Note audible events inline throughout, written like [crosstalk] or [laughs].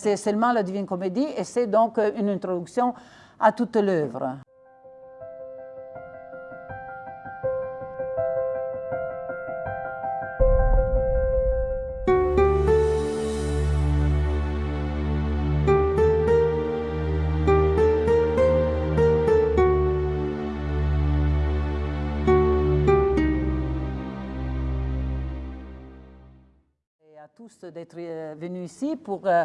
C'est seulement la Divine Comédie et c'est donc une introduction à toute l'œuvre. D'être euh, venus ici pour euh,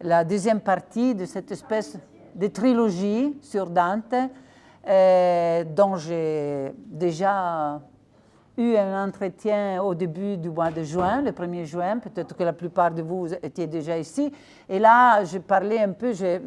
la deuxième partie de cette espèce de trilogie sur Dante, euh, dont j'ai déjà eu un entretien au début du mois de juin, le 1er juin, peut-être que la plupart de vous étiez déjà ici. Et là, j'ai parlé un peu, j'ai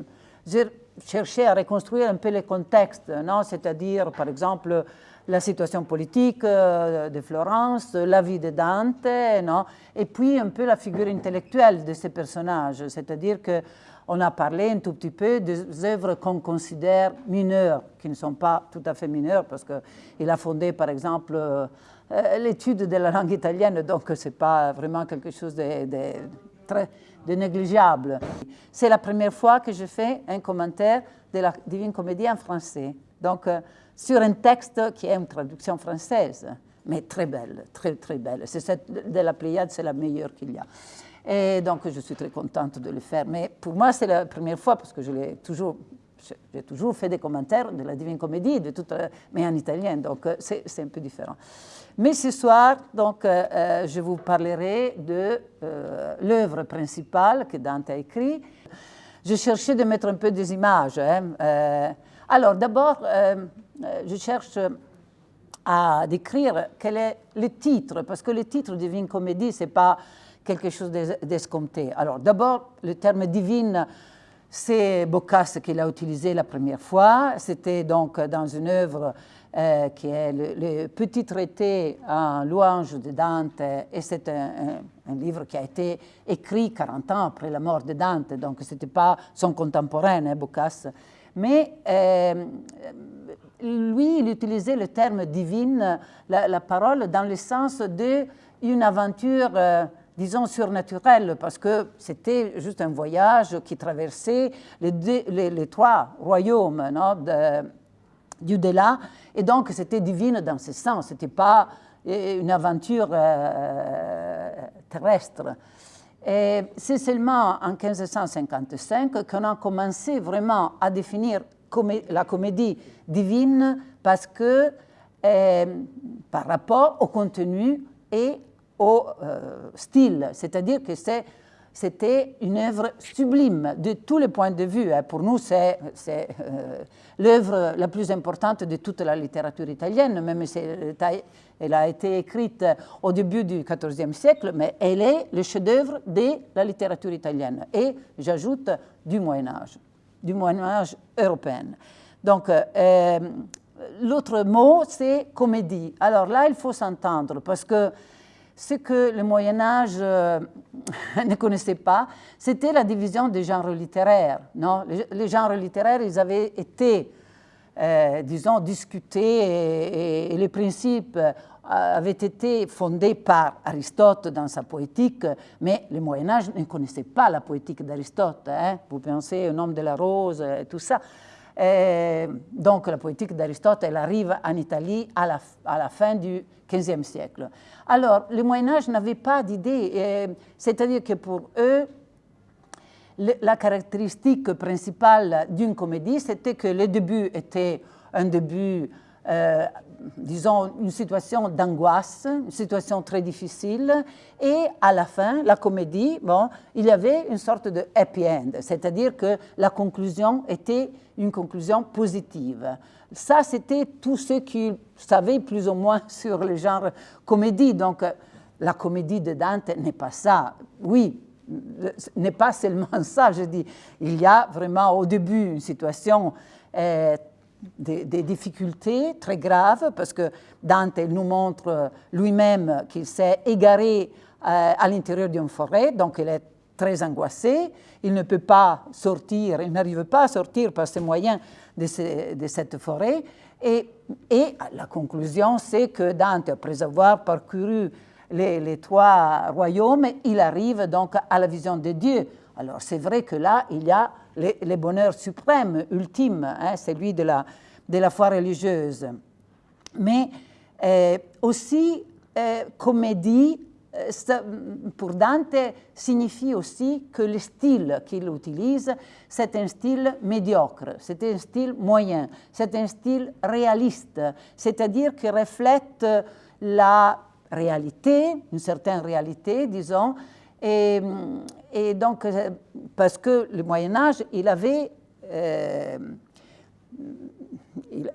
cherché à reconstruire un peu les contextes, c'est-à-dire, par exemple, la situation politique euh, de Florence, la vie de Dante, non et puis un peu la figure intellectuelle de ces personnages, c'est-à-dire qu'on a parlé un tout petit peu des œuvres qu'on considère mineures, qui ne sont pas tout à fait mineures, parce qu'il a fondé par exemple euh, l'étude de la langue italienne, donc ce n'est pas vraiment quelque chose de, négligeable. C'est la première fois que je fais un commentaire de la Divine Comédie en français. Donc, euh, sur un texte qui est une traduction française, mais très belle, très très belle. C'est de la Pléiade, c'est la meilleure qu'il y a. Et donc je suis très contente de le faire. Mais pour moi, c'est la première fois parce que je l'ai toujours, j'ai toujours fait des commentaires de la Divine Comédie, de toute, mais en italien, donc euh, c'est un peu différent. Mais ce soir, donc, euh, euh, je vous parlerai de l'œuvre principale que Dante a écrite. Je cherchais de mettre un peu des images. Hein, alors d'abord, je cherche à décrire quel est le titre, parce que le titre Divine Comédie, ce n'est pas quelque chose d'escompté. Alors d'abord, le terme divine, c'est Boccace qui l'a utilisé la première fois. C'était donc dans une œuvre euh, qui est le, petit traité en louange de Dante, et c'est un, livre qui a été écrit 40 ans après la mort de Dante, donc ce n'était pas son contemporain, hein, Boccace. Mais euh, lui, il utilisait le terme divine, la, parole, dans le sens d'une aventure, euh, disons, surnaturelle, parce que c'était juste un voyage qui traversait les, trois royaumes du delà, et donc c'était divine dans ce sens, ce n'était pas euh, une aventure euh, terrestre. Et c'est seulement en 1555 qu'on a commencé vraiment à définir la comédie divine parce que euh, par rapport au contenu et au euh, style, c'est-à-dire que c'était une œuvre sublime de tous les points de vue. Hein. Pour nous, c'est euh, l'œuvre la plus importante de toute la littérature italienne, même si elle a été écrite au début du XIVe siècle, mais elle est le chef-d'œuvre de la littérature italienne et, j'ajoute, du Moyen Âge du Moyen Âge européen. Donc, euh, euh, l'autre mot, c'est comédie. Alors là, il faut s'entendre, parce que ce que le Moyen Âge euh, [laughs] ne connaissait pas, c'était la division des genres littéraires. Non? Les, genres littéraires, ils avaient été, disons, discutés et les principes avait été fondé par Aristote dans sa poétique, mais le Moyen Âge ne connaissait pas la poétique d'Aristote. Hein. Vous pensez au nom de la rose et tout ça. donc la poétique d'Aristote, elle arrive en Italie à la, fin du XVe siècle. Alors, le Moyen Âge n'avait pas d'idée, c'est-à-dire que pour eux, la caractéristique principale d'une comédie, c'était que le début était un début euh, disons, une situation d'angoisse, une situation très difficile, et à la fin, la comédie, bon, il y avait une sorte de happy end, c'est-à-dire que la conclusion était une conclusion positive. Ça, c'était tout ce qu'ils savaient plus ou moins [laughs] sur le genre comédie. Donc, la comédie de Dante n'est pas ça. Oui, n'est pas seulement [laughs] ça, je dis. Il y a vraiment au début une situation euh, des, difficultés très graves, parce que Dante nous montre lui-même qu'il s'est égaré euh, à l'intérieur d'une forêt, donc il est très angoissé, il ne peut pas sortir, il n'arrive pas à sortir par ces moyens de, cette forêt, et, et, la conclusion, c'est que Dante, après avoir parcouru les, les, trois royaumes, il arrive donc à la vision de Dieu Alors c'est vrai que là, il y a le, bonheur suprême, ultime, hein, celui de la, de la foi religieuse. Mais euh, aussi, euh, comédie, euh, pour Dante, signifie aussi que le style qu'il utilise, c'est un style médiocre, c'est un style moyen, c'est un style réaliste, c'est-à-dire qui reflète la réalité, une certaine réalité, disons, et donc, parce que le Moyen Âge, il avait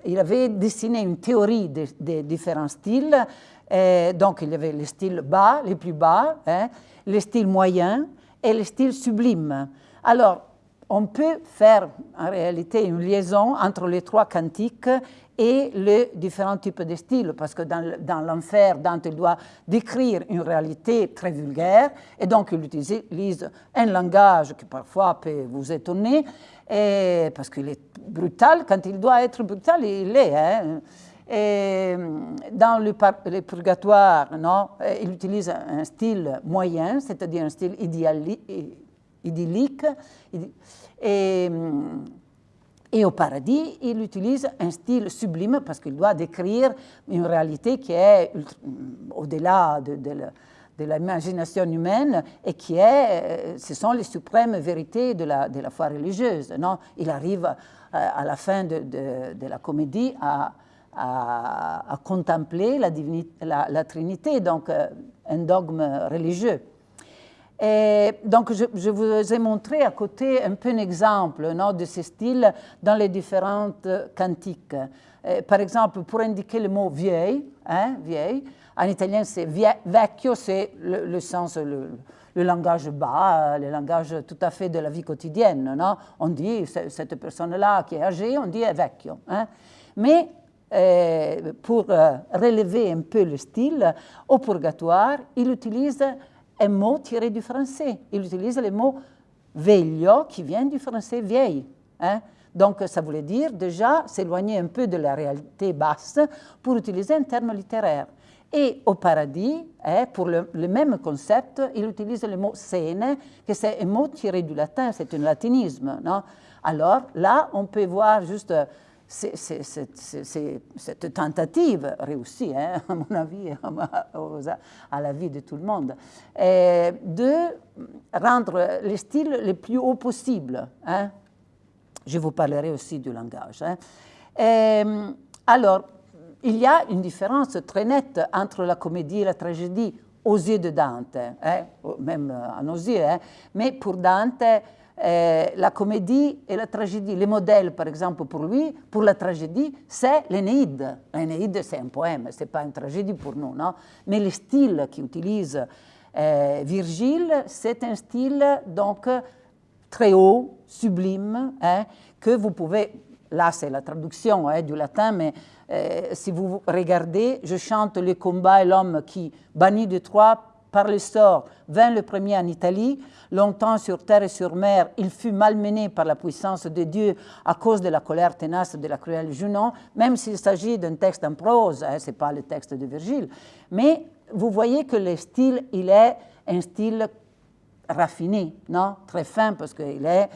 il, avait dessiné une théorie des, différents styles. Euh, donc, il y avait les styles bas, les plus bas, hein, les styles moyens et les styles sublimes. Alors, on peut faire en réalité une liaison entre les trois cantiques et les différents types de styles, parce que dans, l'enfer, Dante doit décrire une réalité très vulgaire, et donc il utilise un langage qui parfois peut vous étonner, parce qu'il est brutal, quand il doit être brutal, il l'est. Hein. Dans le, purgatoire, non, il utilise un style moyen, c'est-à-dire un style idyllique. Et, et, au paradis, il utilise un style sublime parce qu'il doit décrire une réalité qui est au-delà de, de, de l'imagination humaine et qui est, euh, ce sont les suprêmes vérités de la, foi religieuse. Non? Il arrive euh, à, la fin de, la comédie à, contempler la, Trinité, donc euh, un dogme religieux. Et donc, je, vous ai montré à côté un peu un exemple non, de ces styles dans les différentes cantiques. par exemple, pour indiquer le mot vieille, hein, vieille en italien, c'est vecchio, c'est le, sens, le, langage bas, le langage tout à fait de la vie quotidienne. Non on dit, cette personne-là qui est âgée, on dit vecchio. Hein. Mais euh, pour euh, relever un peu le style, au purgatoire, il utilise un mot tiré du français. Il utilise le mot veglio, qui vient du français vieille. Hein. Donc, ça voulait dire déjà s'éloigner un peu de la réalité basse pour utiliser un terme littéraire. Et au paradis, hein, pour le, même concept, il utilise le mot scène, que c'est un mot tiré du latin, c'est un latinisme. Alors là, on peut voir juste cette tentative réussie, hein, [laughs] à mon avis, à la vie de tout le monde, de rendre le style le plus haut possible. Hein. Je vous parlerai aussi du langage. alors, il y a une différence très nette entre la comédie et la tragédie aux yeux de Dante, hein, même à nos yeux. Hein. Mais pour Dante, euh, la comédie et la tragédie, les modèles, par exemple, pour lui, pour la tragédie, c'est l'Énéide. L'Énéide, c'est un poème, ce n'est pas une tragédie pour nous, non? Mais le style qu'utilise euh, Virgile, c'est un style donc très haut, sublime, hein, que vous pouvez, là c'est la traduction du latin, mais euh, si vous regardez, je chante le combat et l'homme qui, banni de Troie par le sort, vint le premier en Italie. Longtemps sur terre et sur mer, il fut malmené par la puissance de Dieu à cause de la colère tenace de la cruelle Junon, même s'il s'agit d'un texte en prose, hein, ce n'est pas le texte de Virgile. Mais vous voyez que le style, il est un style raffiné, non? Très fin, parce qu'il est,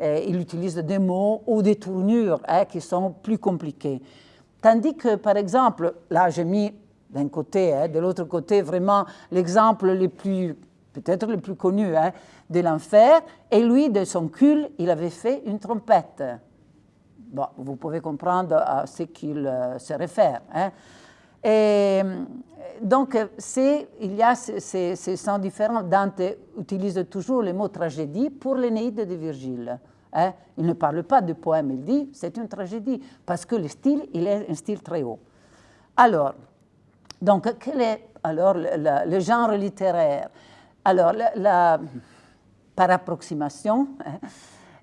euh, il utilise des mots ou des tournures hein, qui sont plus compliquées. Tandis que, par exemple, là j'ai mis d'un côté, hein, de l'autre côté, vraiment l'exemple le plus, peut-être le plus connu hein, de l'enfer, et lui, de son cul, il avait fait une trompette. Bon, vous pouvez comprendre à ce qu'il euh, se réfère. Hein. Et, donc, il y a ces, ces sens différents. Dante utilise toujours le mot tragédie pour l'Énéide de Virgile. Il ne parle pas de poème, il dit c'est une tragédie, parce que le style, il est un style très haut. Alors, donc, quel est alors le, genre littéraire? Alors, par approximation, hein,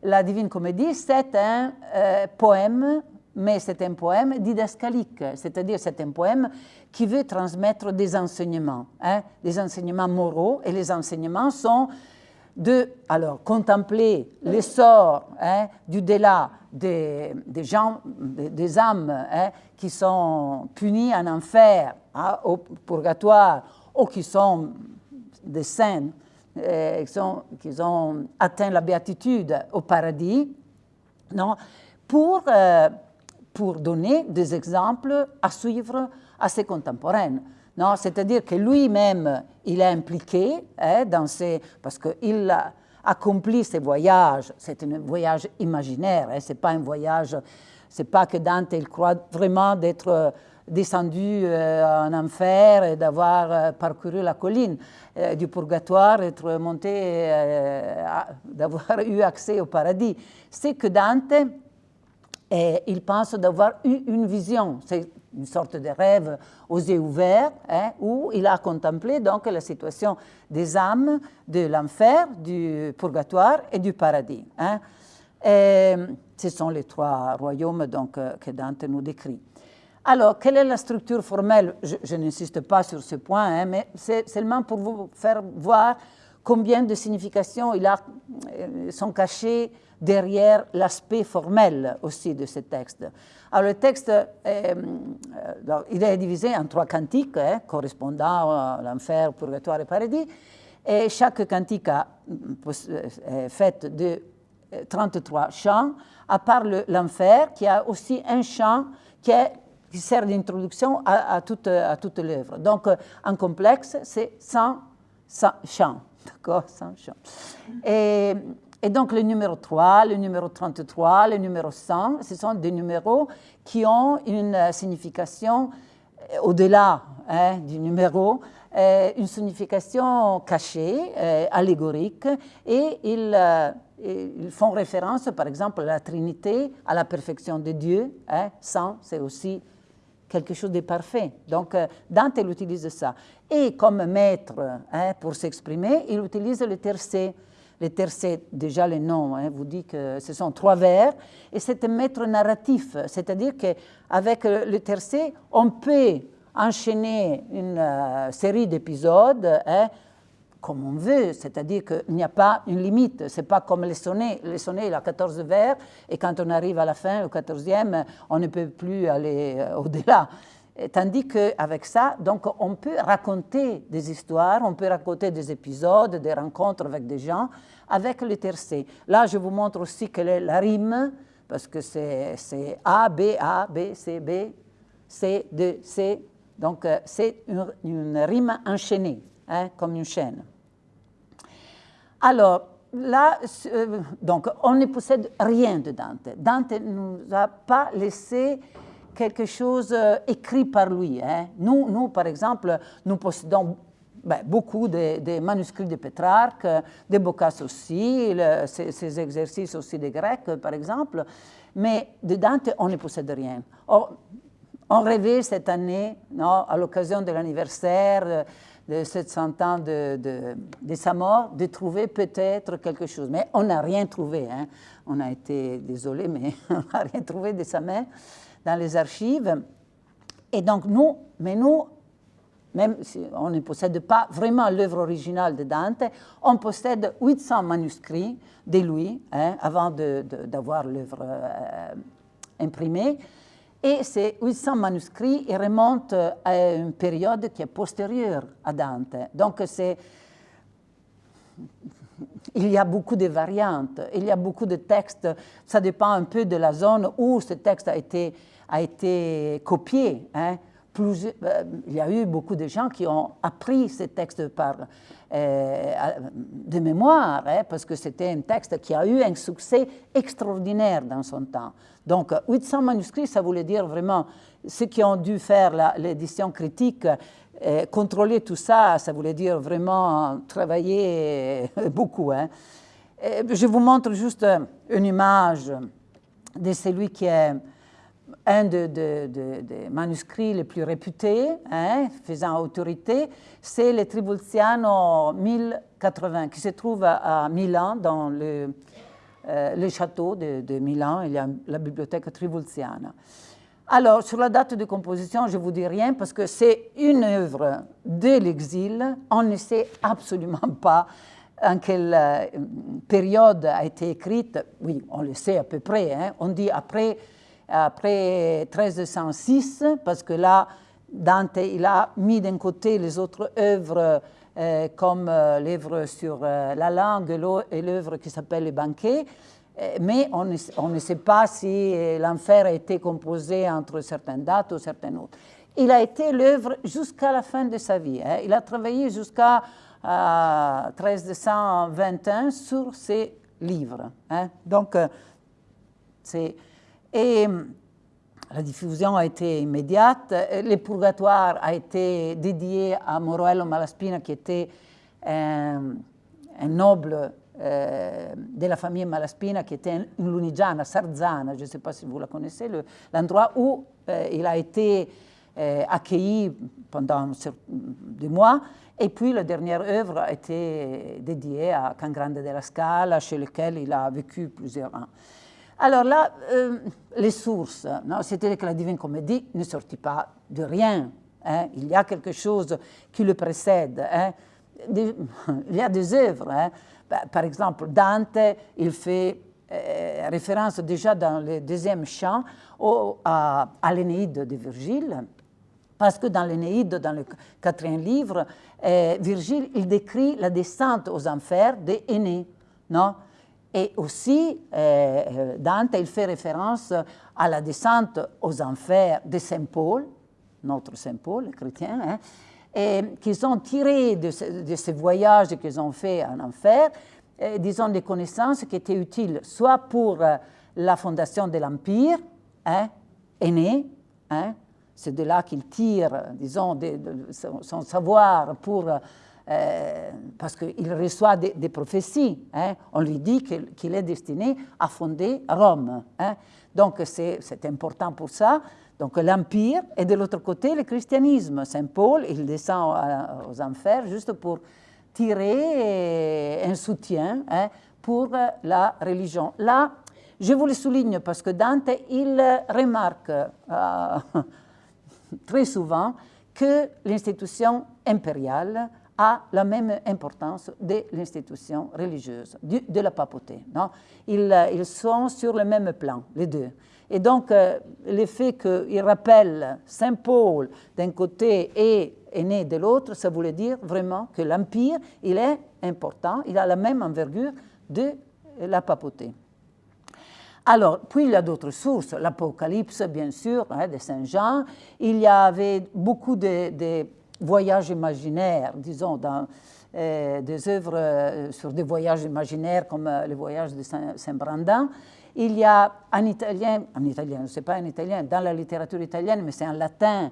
la Divine Comédie, c'est un euh, poème, mais c'est un poème didascalique, c'est-à-dire c'est un poème qui veut transmettre des enseignements, hein, des enseignements moraux, et les enseignements sont de alors, contempler l'essor hein, du delà des, gens, des, âmes qui sont punies en enfer, au purgatoire, ou qui sont des saints qui, qui, ont atteint la béatitude au paradis, non, pour, pour donner des exemples à suivre à ses contemporains. C'est-à-dire que lui-même, il est impliqué hein, dans ces... parce qu'il a accompli ses voyages, c'est un voyage imaginaire, hein, c'est pas un voyage, c'est pas que Dante, il croit vraiment d'être descendu euh, en enfer et d'avoir euh, parcouru la colline euh, du purgatoire, être monté, [laughs] d'avoir eu accès au paradis. C'est que Dante, il pense d'avoir eu une vision. C'est une sorte de rêve aux yeux ouverts, hein, où il a contemplé donc la situation des âmes de l'enfer, du purgatoire et du paradis. Hein. Et ce sont les trois royaumes donc, que Dante nous décrit. Alors, quelle est la structure formelle? Je, n'insiste pas sur ce point, hein, mais c'est seulement pour vous faire voir combien de significations il a, euh, sont cachées derrière l'aspect formel aussi de ce texte. Alors, le texte, euh, il est divisé en trois cantiques, hein, correspondant à l'enfer, purgatoire et paradis, et chaque cantique est faite de 33 chants, à part l'enfer, qui a aussi un chant qui est qui sert d'introduction à, toute, à toute l'œuvre. Donc, en complexe, c'est 100, 100 chants. D'accord 100 chants. Et, et, donc, le numéro 3, le numéro 33, le numéro 100, ce sont des numéros qui ont une signification euh, au-delà hein, du numéro, euh, une signification cachée, euh, allégorique, et ils, ils, font référence, par exemple, à la Trinité, à la perfection de Dieu. Hein, 100, c'est aussi quelque chose de parfait. Donc, euh, Dante utilise ça. Et comme maître, hein, pour s'exprimer, il utilise le tercet. Le tercet, déjà le nom, hein, vous dit que ce sont trois vers, et c'est un maître narratif, c'est-à-dire qu'avec le tercet, on peut enchaîner une euh, série d'épisodes hein, comme on veut, c'est-à-dire qu'il n'y a pas une limite. Ce n'est pas comme les sonnets. Les sonnets, il a 14 vers, et quand on arrive à la fin, au 14e, on ne peut plus aller euh, au-delà. Tandis qu'avec ça, donc, on peut raconter des histoires, on peut raconter des épisodes, des rencontres avec des gens, avec le tercé. Là, je vous montre aussi quelle est la rime, parce que c'est A, B, A, B, C, B, C, D, C. Donc, euh, c'est une, une, rime enchaînée, hein, comme une chaîne. Alors, là, euh, donc, on ne possède rien de Dante. Dante ne nous a pas laissé quelque chose euh, écrit par lui. Hein. Nous, nous, par exemple, nous possédons ben, beaucoup de, manuscrits de Pétrarque, de Boccace aussi, ces, exercices aussi des Grecs, par exemple, mais de Dante, on ne possède rien. on rêvait cette année, non, à l'occasion de l'anniversaire, de 700 ans de, de, sa mort, de trouver peut-être quelque chose. Mais on n'a rien trouvé. Hein. On a été désolé, mais [laughs] on n'a rien trouvé de sa main dans les archives. Et donc, nous, mais nous, même si on ne possède pas vraiment l'œuvre originale de Dante, on possède 800 manuscrits de lui, hein, avant d'avoir l'œuvre euh, imprimée. Et ces 800 manuscrits remontent à une période qui est postérieure à Dante. Donc il y a beaucoup de variantes, il y a beaucoup de textes, ça dépend un peu de la zone où ce texte a été, a été copié. Hein. Euh, il y a eu beaucoup de gens qui ont appris ces textes par, euh, de mémoire, hein, parce que c'était un texte qui a eu un succès extraordinaire dans son temps. Donc 800 manuscrits, ça voulait dire vraiment ceux qui ont dû faire l'édition critique, euh, contrôler tout ça, ça voulait dire vraiment travailler [laughs] beaucoup. Hein. je vous montre juste une image de celui qui est un des manuscrits les plus réputés, hein, faisant autorité, c'est le Tribulziano 1080, qui se trouve à, Milan, dans le, euh, château de, Milan, il y a la bibliothèque Tribulziana. Alors, sur la date de composition, je ne vous dis rien parce que c'est une œuvre de l'exil. On ne sait absolument pas en quelle euh, période a été écrite. Oui, on le sait à peu près. Hein. On dit après après 1306, parce que là, Dante il a mis d'un côté les autres œuvres comme l'œuvre sur la langue et l'œuvre qui s'appelle Les banquets. Mais on ne, on ne, sait pas si l'enfer a été composé entre certaines dates ou certaines autres. Il a été l'œuvre jusqu'à la fin de sa vie. Hein. Il a travaillé jusqu'à 1321 sur ces livres. Hein. Donc, c'est. Et la diffusion a été immédiate. Le purgatoire a été dédié à Moroello Malaspina, qui était un, noble euh, de la famille Malaspina, qui était une Lunigiana, Sarzana, je ne sais pas si vous la connaissez, l'endroit où euh, il a été euh, accueilli pendant des mois. Et puis la dernière œuvre a été dédiée à Can Grande della Scala, chez lequel il a vécu plusieurs ans. Alors là, euh, les sources, c'était que la Divine Comédie ne sortit pas de rien. Hein. Il y a quelque chose qui le précède. Hein. [laughs] il y a des œuvres. Hein. Bah, par exemple, Dante, il fait euh, référence déjà dans le deuxième chant à, à l'Énéide de Virgile, parce que dans l'Énéide, dans le quatrième livre, euh, Virgile, il décrit la descente aux enfers d'Énée. Non et aussi, euh, euh, Dante, il fait référence à la descente aux enfers de Saint Paul, notre Saint Paul, chrétien, hein, et qu'ils ont tiré de, ces voyages qu'ils ont fait en enfer, euh, disons, des connaissances qui étaient utiles soit pour la fondation de l'Empire, hein, aîné, hein, c'est de là qu'il tire, disons, son savoir pour euh, parce qu'il reçoit des, prophéties. Hein. On lui dit qu'il est destiné à fonder Rome. Hein. Donc c'est important pour ça. Donc l'Empire et de l'autre côté le christianisme. Saint Paul, il descend aux enfers juste pour tirer un soutien hein, pour la religion. Là, je vous le souligne parce que Dante, il remarque euh, [laughs] très souvent que l'institution impériale a la même importance de l'institution religieuse, de la papauté. Non? Ils, euh, ils, sont sur le même plan, les deux. Et donc, euh, le fait qu'il rappelle Saint Paul d'un côté et Aîné de l'autre, ça voulait dire vraiment que l'Empire, il est important, il a la même envergure de la papauté. Alors, puis il y a d'autres sources, l'Apocalypse, bien sûr, hein, de Saint Jean. Il y avait beaucoup de voyages imaginaires, disons, dans euh, des œuvres euh, sur des voyages imaginaires comme euh, le voyage de Saint-Brandin. Il y a en italien, en italien, ne sais pas en italien, dans la littérature italienne, mais c'est en latin,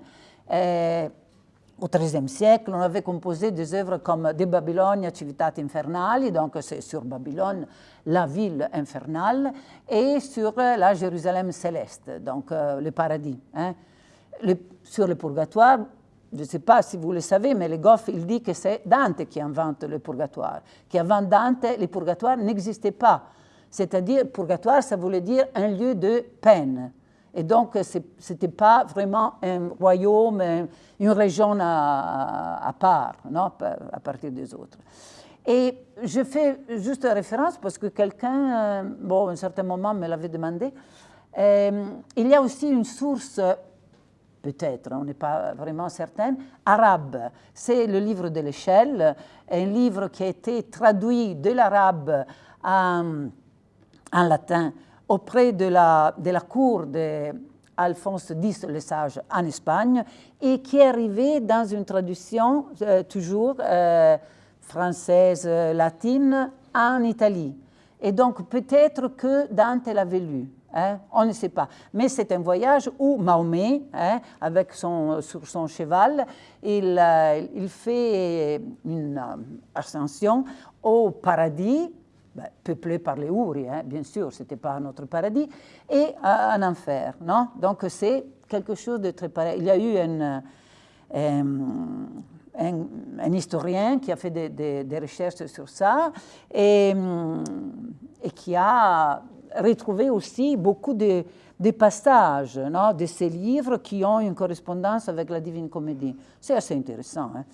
au XIIIe siècle, on avait composé des œuvres comme De Babylonia Civitate Infernali, donc c'est sur Babylone, la ville infernale, et sur la Jérusalem céleste, donc le paradis. Hein. sur le purgatoire, je ne sais pas si vous le savez, mais le Goff, il dit que c'est Dante qui invente le purgatoire, qu'avant Dante, le purgatoire n'existait pas. C'est-à-dire, purgatoire, ça voulait dire un lieu de peine. Et donc, ce n'était pas vraiment un royaume, une région à, part, à partir des autres. Et je fais juste référence parce que quelqu'un, euh, bon, à un certain moment, me l'avait demandé. Euh, il y a aussi une source peut-être, on n'est pas vraiment certain, arabe. C'est le livre de l'échelle, un livre qui a été traduit de l'arabe en, en, latin auprès de la, cour d'Alphonse X le Sage en Espagne et qui est arrivé dans une traduction euh, toujours euh, française, latine, en Italie. Et donc peut-être que Dante l'avait lu. Hein, on ne sait pas. Mais c'est un voyage où Mahomet, hein, avec son, sur son cheval, il, euh, fait une euh, ascension au paradis, ben, peuplé par les Ouri, hein, bien sûr, ce n'était pas notre paradis, et en enfer. Non? Donc c'est quelque chose de très pareil. Il y a eu un, un, historien qui a fait des, recherches sur ça et qui a retrouver aussi beaucoup de, passages de ces livres qui ont une correspondance avec la Divine Comédie. C'est assez intéressant. Hein.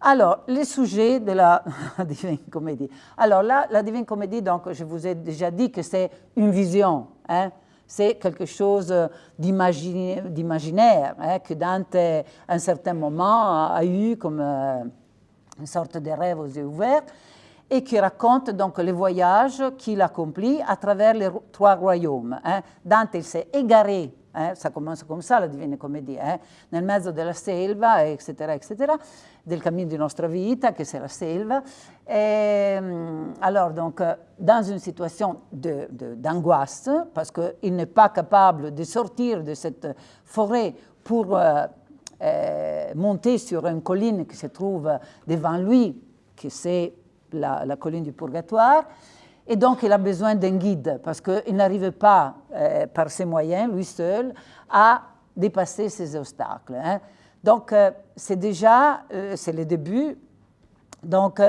Alors, les sujets de la [laughs] Divine Comédie. Alors là, la Divine Comédie, donc, je vous ai déjà dit que c'est une vision. Hein. C'est quelque chose d'imaginaire hein, que Dante, à un certain moment, a eu comme, euh, une sorte de rêve aux yeux ouverts, et qui raconte donc les voyages qu'il accomplit à travers les trois royaumes. Hein. Dante s'est égaré, hein, ça commence comme ça la Divine Comédie, hein, nel mezzo della selva, etc., etc., del cammino di nostra vita, che c'est la selva. Et, alors, donc, dans une situation d'angoisse, parce qu'il n'est pas capable de sortir de cette forêt pour euh, euh, monter sur une colline qui se trouve devant lui, que c'est la, colline du purgatoire. Et donc, il a besoin d'un guide parce qu'il n'arrive pas, euh, par ses moyens, lui seul, à dépasser ces obstacles. Hein. Donc, euh, c'est déjà, euh, c'est le début. Donc,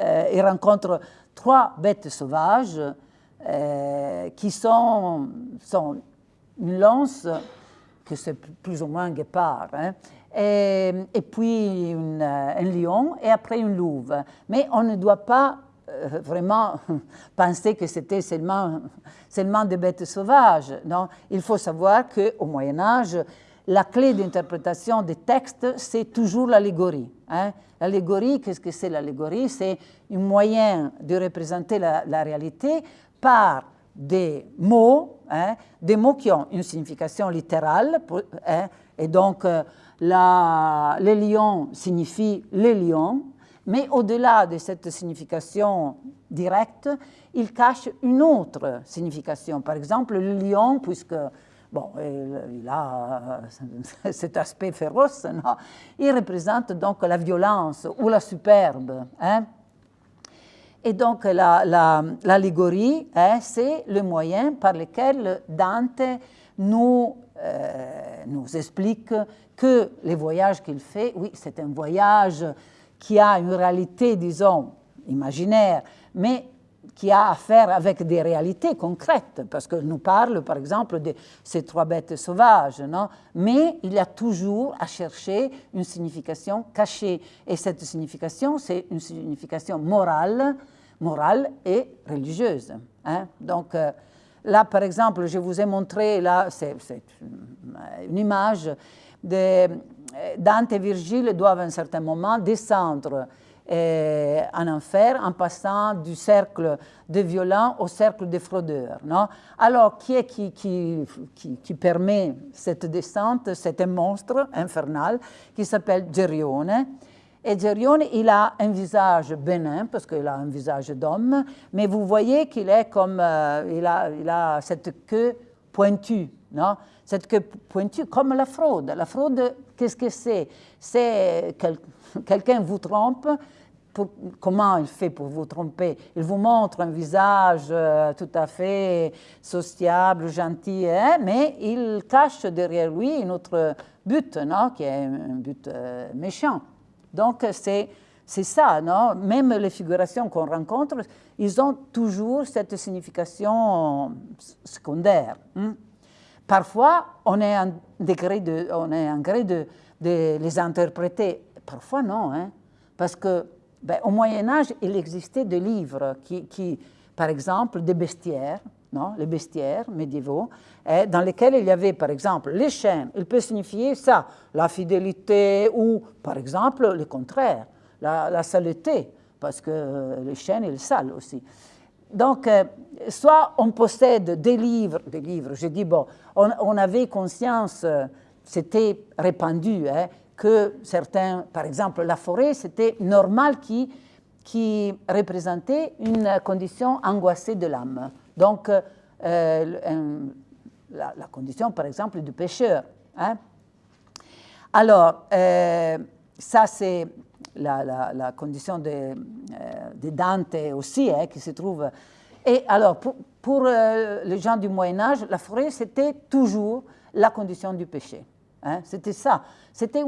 il rencontre trois bêtes sauvages qui sont, sont, une lance, que c'est plus ou moins un guépard, hein, et, puis une, un lion, et après une louve. Mais on ne doit pas vraiment [laughs] penser que c'était seulement, seulement des bêtes sauvages. Non, il faut savoir qu'au Moyen Âge, la clé d'interprétation des textes, c'est toujours l'allégorie. Hein. L'allégorie, qu'est-ce que c'est l'allégorie? C'est un moyen de représenter la, réalité par des mots, hein, des mots qui ont une signification littérale, hein, et donc euh, la, les lions signifient les lions, mais au-delà de cette signification directe, il cache une autre signification. Par exemple, le lion, puisque Bon, il a [laughs] cet aspect féroce, il représente donc la violence ou la superbe. Hein? Et donc l'allégorie, la, hein, c'est le moyen par lequel Dante nous, nous explique que les voyages qu'il fait, oui, c'est un voyage qui a une réalité, disons, imaginaire, mais qui a à faire avec des réalités concrètes, parce que nous parle par exemple de ces trois bêtes sauvages, non? Mais il a toujours à chercher une signification cachée, et cette signification, c'est une signification morale, morale et religieuse. Hein. Donc euh, là, par exemple, je vous ai montré, là, c'est une image de Dante et Virgile doivent à un certain moment descendre euh, en enfer en passant du cercle des violents au cercle des fraudeurs. Non? Alors, qui est qui, qui, qui, permet cette descente? C'est un monstre infernal qui s'appelle Gerione. Et il a un visage bénin, parce qu'il a un visage d'homme, mais vous voyez qu'il est comme, euh, il, a, il a cette queue pointue, non? Cette queue pointue, comme la fraude. La fraude, qu'est-ce que c'est? C'est quelqu'un vous trompe, comment il fait pour vous tromper? Il vous montre un visage euh, tout à fait sociable, gentil, hein, mais il cache derrière lui un autre but, non, qui est un but euh, méchant. Donc c'est ça, non? Même les figurations qu'on rencontre, ils ont toujours cette signification secondaire. Hein? Parfois, on est en degré de, on est en gré de, de les interpréter. Parfois, non, hein, parce que ben, au Moyen Âge, il existait des livres qui, par exemple, des bestiaires, les bestiaires médiévaux, dans lesquels il y avait, par exemple, les chaînes. Il peut signifier ça, la fidélité ou, par exemple, le contraire, la, saleté, parce que les chaînes, ils salent aussi. Donc, euh, soit on possède des livres, des livres, je dis, bon, on, avait conscience, euh, c'était répandu, hein, que certains, par exemple la forêt, c'était normal qui, qui représentait une condition angoissée de l'âme. Donc, euh, la, condition, par exemple, du pêcheur. Hein. Alors, euh, ça, c'est la, condition de, euh, Dante aussi, hein, qui se trouve. Et alors, pour, les gens du Moyen Âge, la forêt, c'était toujours la condition du péché. Hein, c'était ça. C'était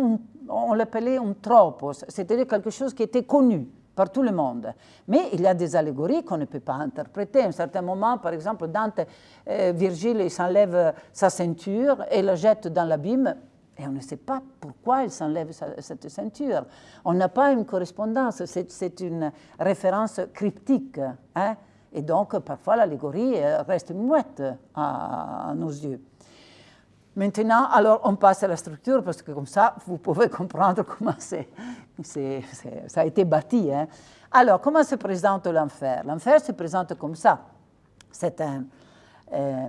on l'appelait un tropos, c'était quelque chose qui était connu par tout le monde. Mais il y a des allégories qu'on ne peut pas interpréter. À un certain moment, par exemple, Dante, euh, Virgile, il s'enlève sa ceinture et la jette dans l'abîme. Et on ne sait pas pourquoi il s'enlève cette ceinture. On n'a pas une correspondance, c'est une référence cryptique. Hein. Et donc, parfois, l'allégorie euh, reste muette à nos yeux. Maintenant, alors on passe à la structure parce que comme ça, vous pouvez [laughs] comprendre comment c'est, ça a été bâti. Hein. Alors, comment se présente l'enfer? L'enfer se présente comme ça. C'est un, euh,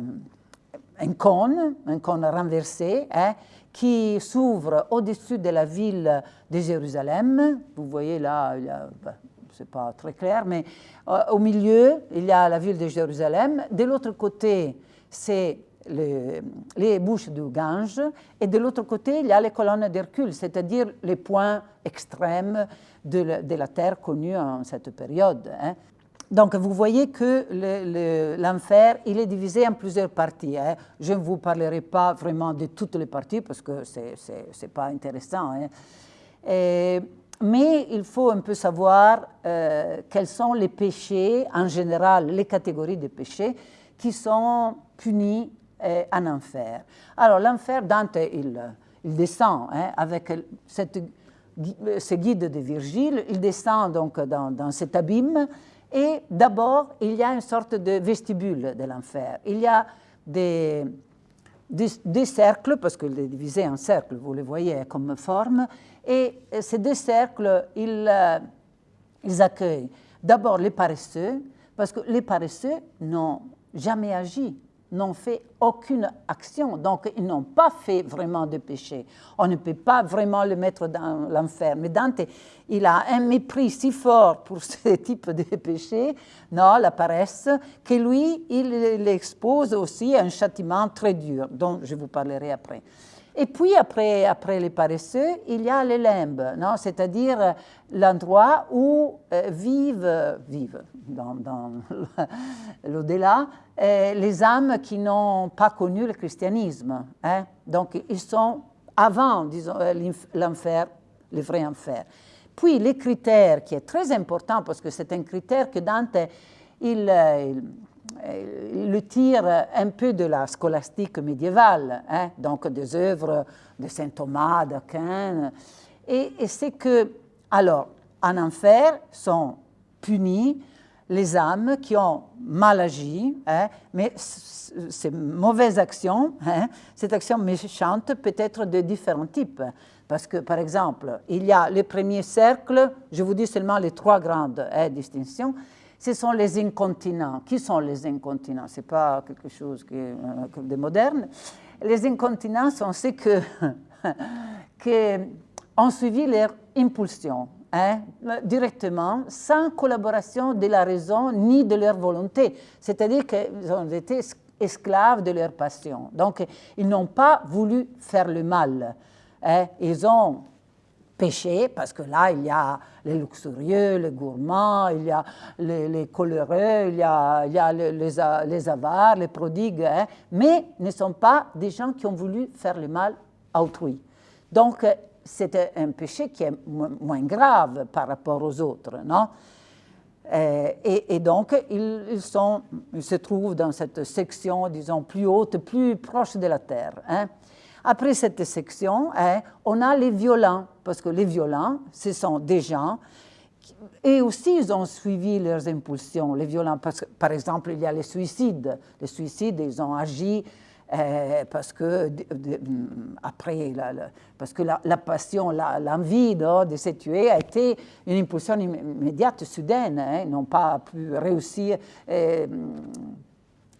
un cône, un cône renversé, hein, qui s'ouvre au-dessus de la ville de Jérusalem. Vous voyez là, ben, ce n'est pas très clair, mais euh, au milieu, il y a la ville de Jérusalem. De l'autre côté, c'est les bouches du Gange, et de l'autre côté, il y a les colonnes d'Hercule, c'est-à-dire les points extrêmes de la, terre connue en cette période. Hein. Donc, vous voyez que l'enfer, il est divisé en plusieurs parties. Hein. Je ne vous parlerai pas vraiment de toutes les parties parce que ce n'est pas intéressant. Hein. mais il faut un peu savoir euh, quels sont les péchés, en général, les catégories de péchés qui sont punis euh, en enfer. Alors, l'enfer, Dante, il, descend avec cette, ce guide de Virgile, il descend donc dans, cet abîme et d'abord, il y a une sorte de vestibule de l'enfer. Il y a des, cercles, parce qu'il est divisé en cercles, vous le voyez comme forme, et ces deux cercles, ils accueillent d'abord les paresseux, parce que les paresseux n'ont jamais agi n'ont fait aucune action, donc ils n'ont pas fait vraiment de péché. On ne peut pas vraiment le mettre dans l'enfer. Mais Dante, il a un mépris si fort pour [laughs] ce type de péché, non, la paresse, que lui, il l'expose aussi à un châtiment très dur, dont je vous parlerai après. Et puis après, après les paresseux, il y a les limbes, c'est-à-dire l'endroit où euh, vivent, vivent dans, dans [laughs] l'au-delà euh, les âmes qui n'ont pas connu le christianisme. Hein? Donc ils sont avant, disons, euh, l'enfer, le vrai enfer. Puis les critères, qui est très important parce que c'est un critère que Dante, il le tire un peu de la scolastique médiévale, hein, donc des œuvres de saint Thomas, d'Aquin. Et, c'est que, alors, en enfer sont punis les âmes qui ont mal agi, hein, mais ces mauvaises actions, hein, cette action méchante peut être de différents types. Parce que, par exemple, il y a le premier cercle, je vous dis seulement les trois grandes distinctions, ce sont les incontinents. Qui sont les incontinents? Ce n'est pas quelque chose euh, de moderne. Les incontinents sont ceux que, [laughs] qui ont suivi leur impulsion, hein, directement, sans collaboration de la raison ni de leur volonté. C'est-à-dire qu'ils ont été esclaves de leur passion. Donc, ils n'ont pas voulu faire le mal. Hein. Ils ont péché, parce que là, il y a les luxurieux, les gourmands, il y a les, coloreux, il y a, les, les, avares, les prodigues, hein, mais ne sont pas des gens qui ont voulu faire le mal à autrui. Donc, c'est un péché qui est moins grave par rapport aux autres, non? Euh, et, donc, ils se trouvent dans cette section, disons, plus haute, plus proche de la terre. Hein. Après cette section, hein, on a les violents, parce que les violents, ce sont des gens, et aussi ils ont suivi leurs impulsions, les violents, parce que, par exemple, il y a les suicides. Les suicides, ils ont agi euh, parce que, après, la, parce que la, passion, l'envie de se tuer a été une impulsion immédiate, soudaine. Hein, ils n'ont pas pu réussir euh,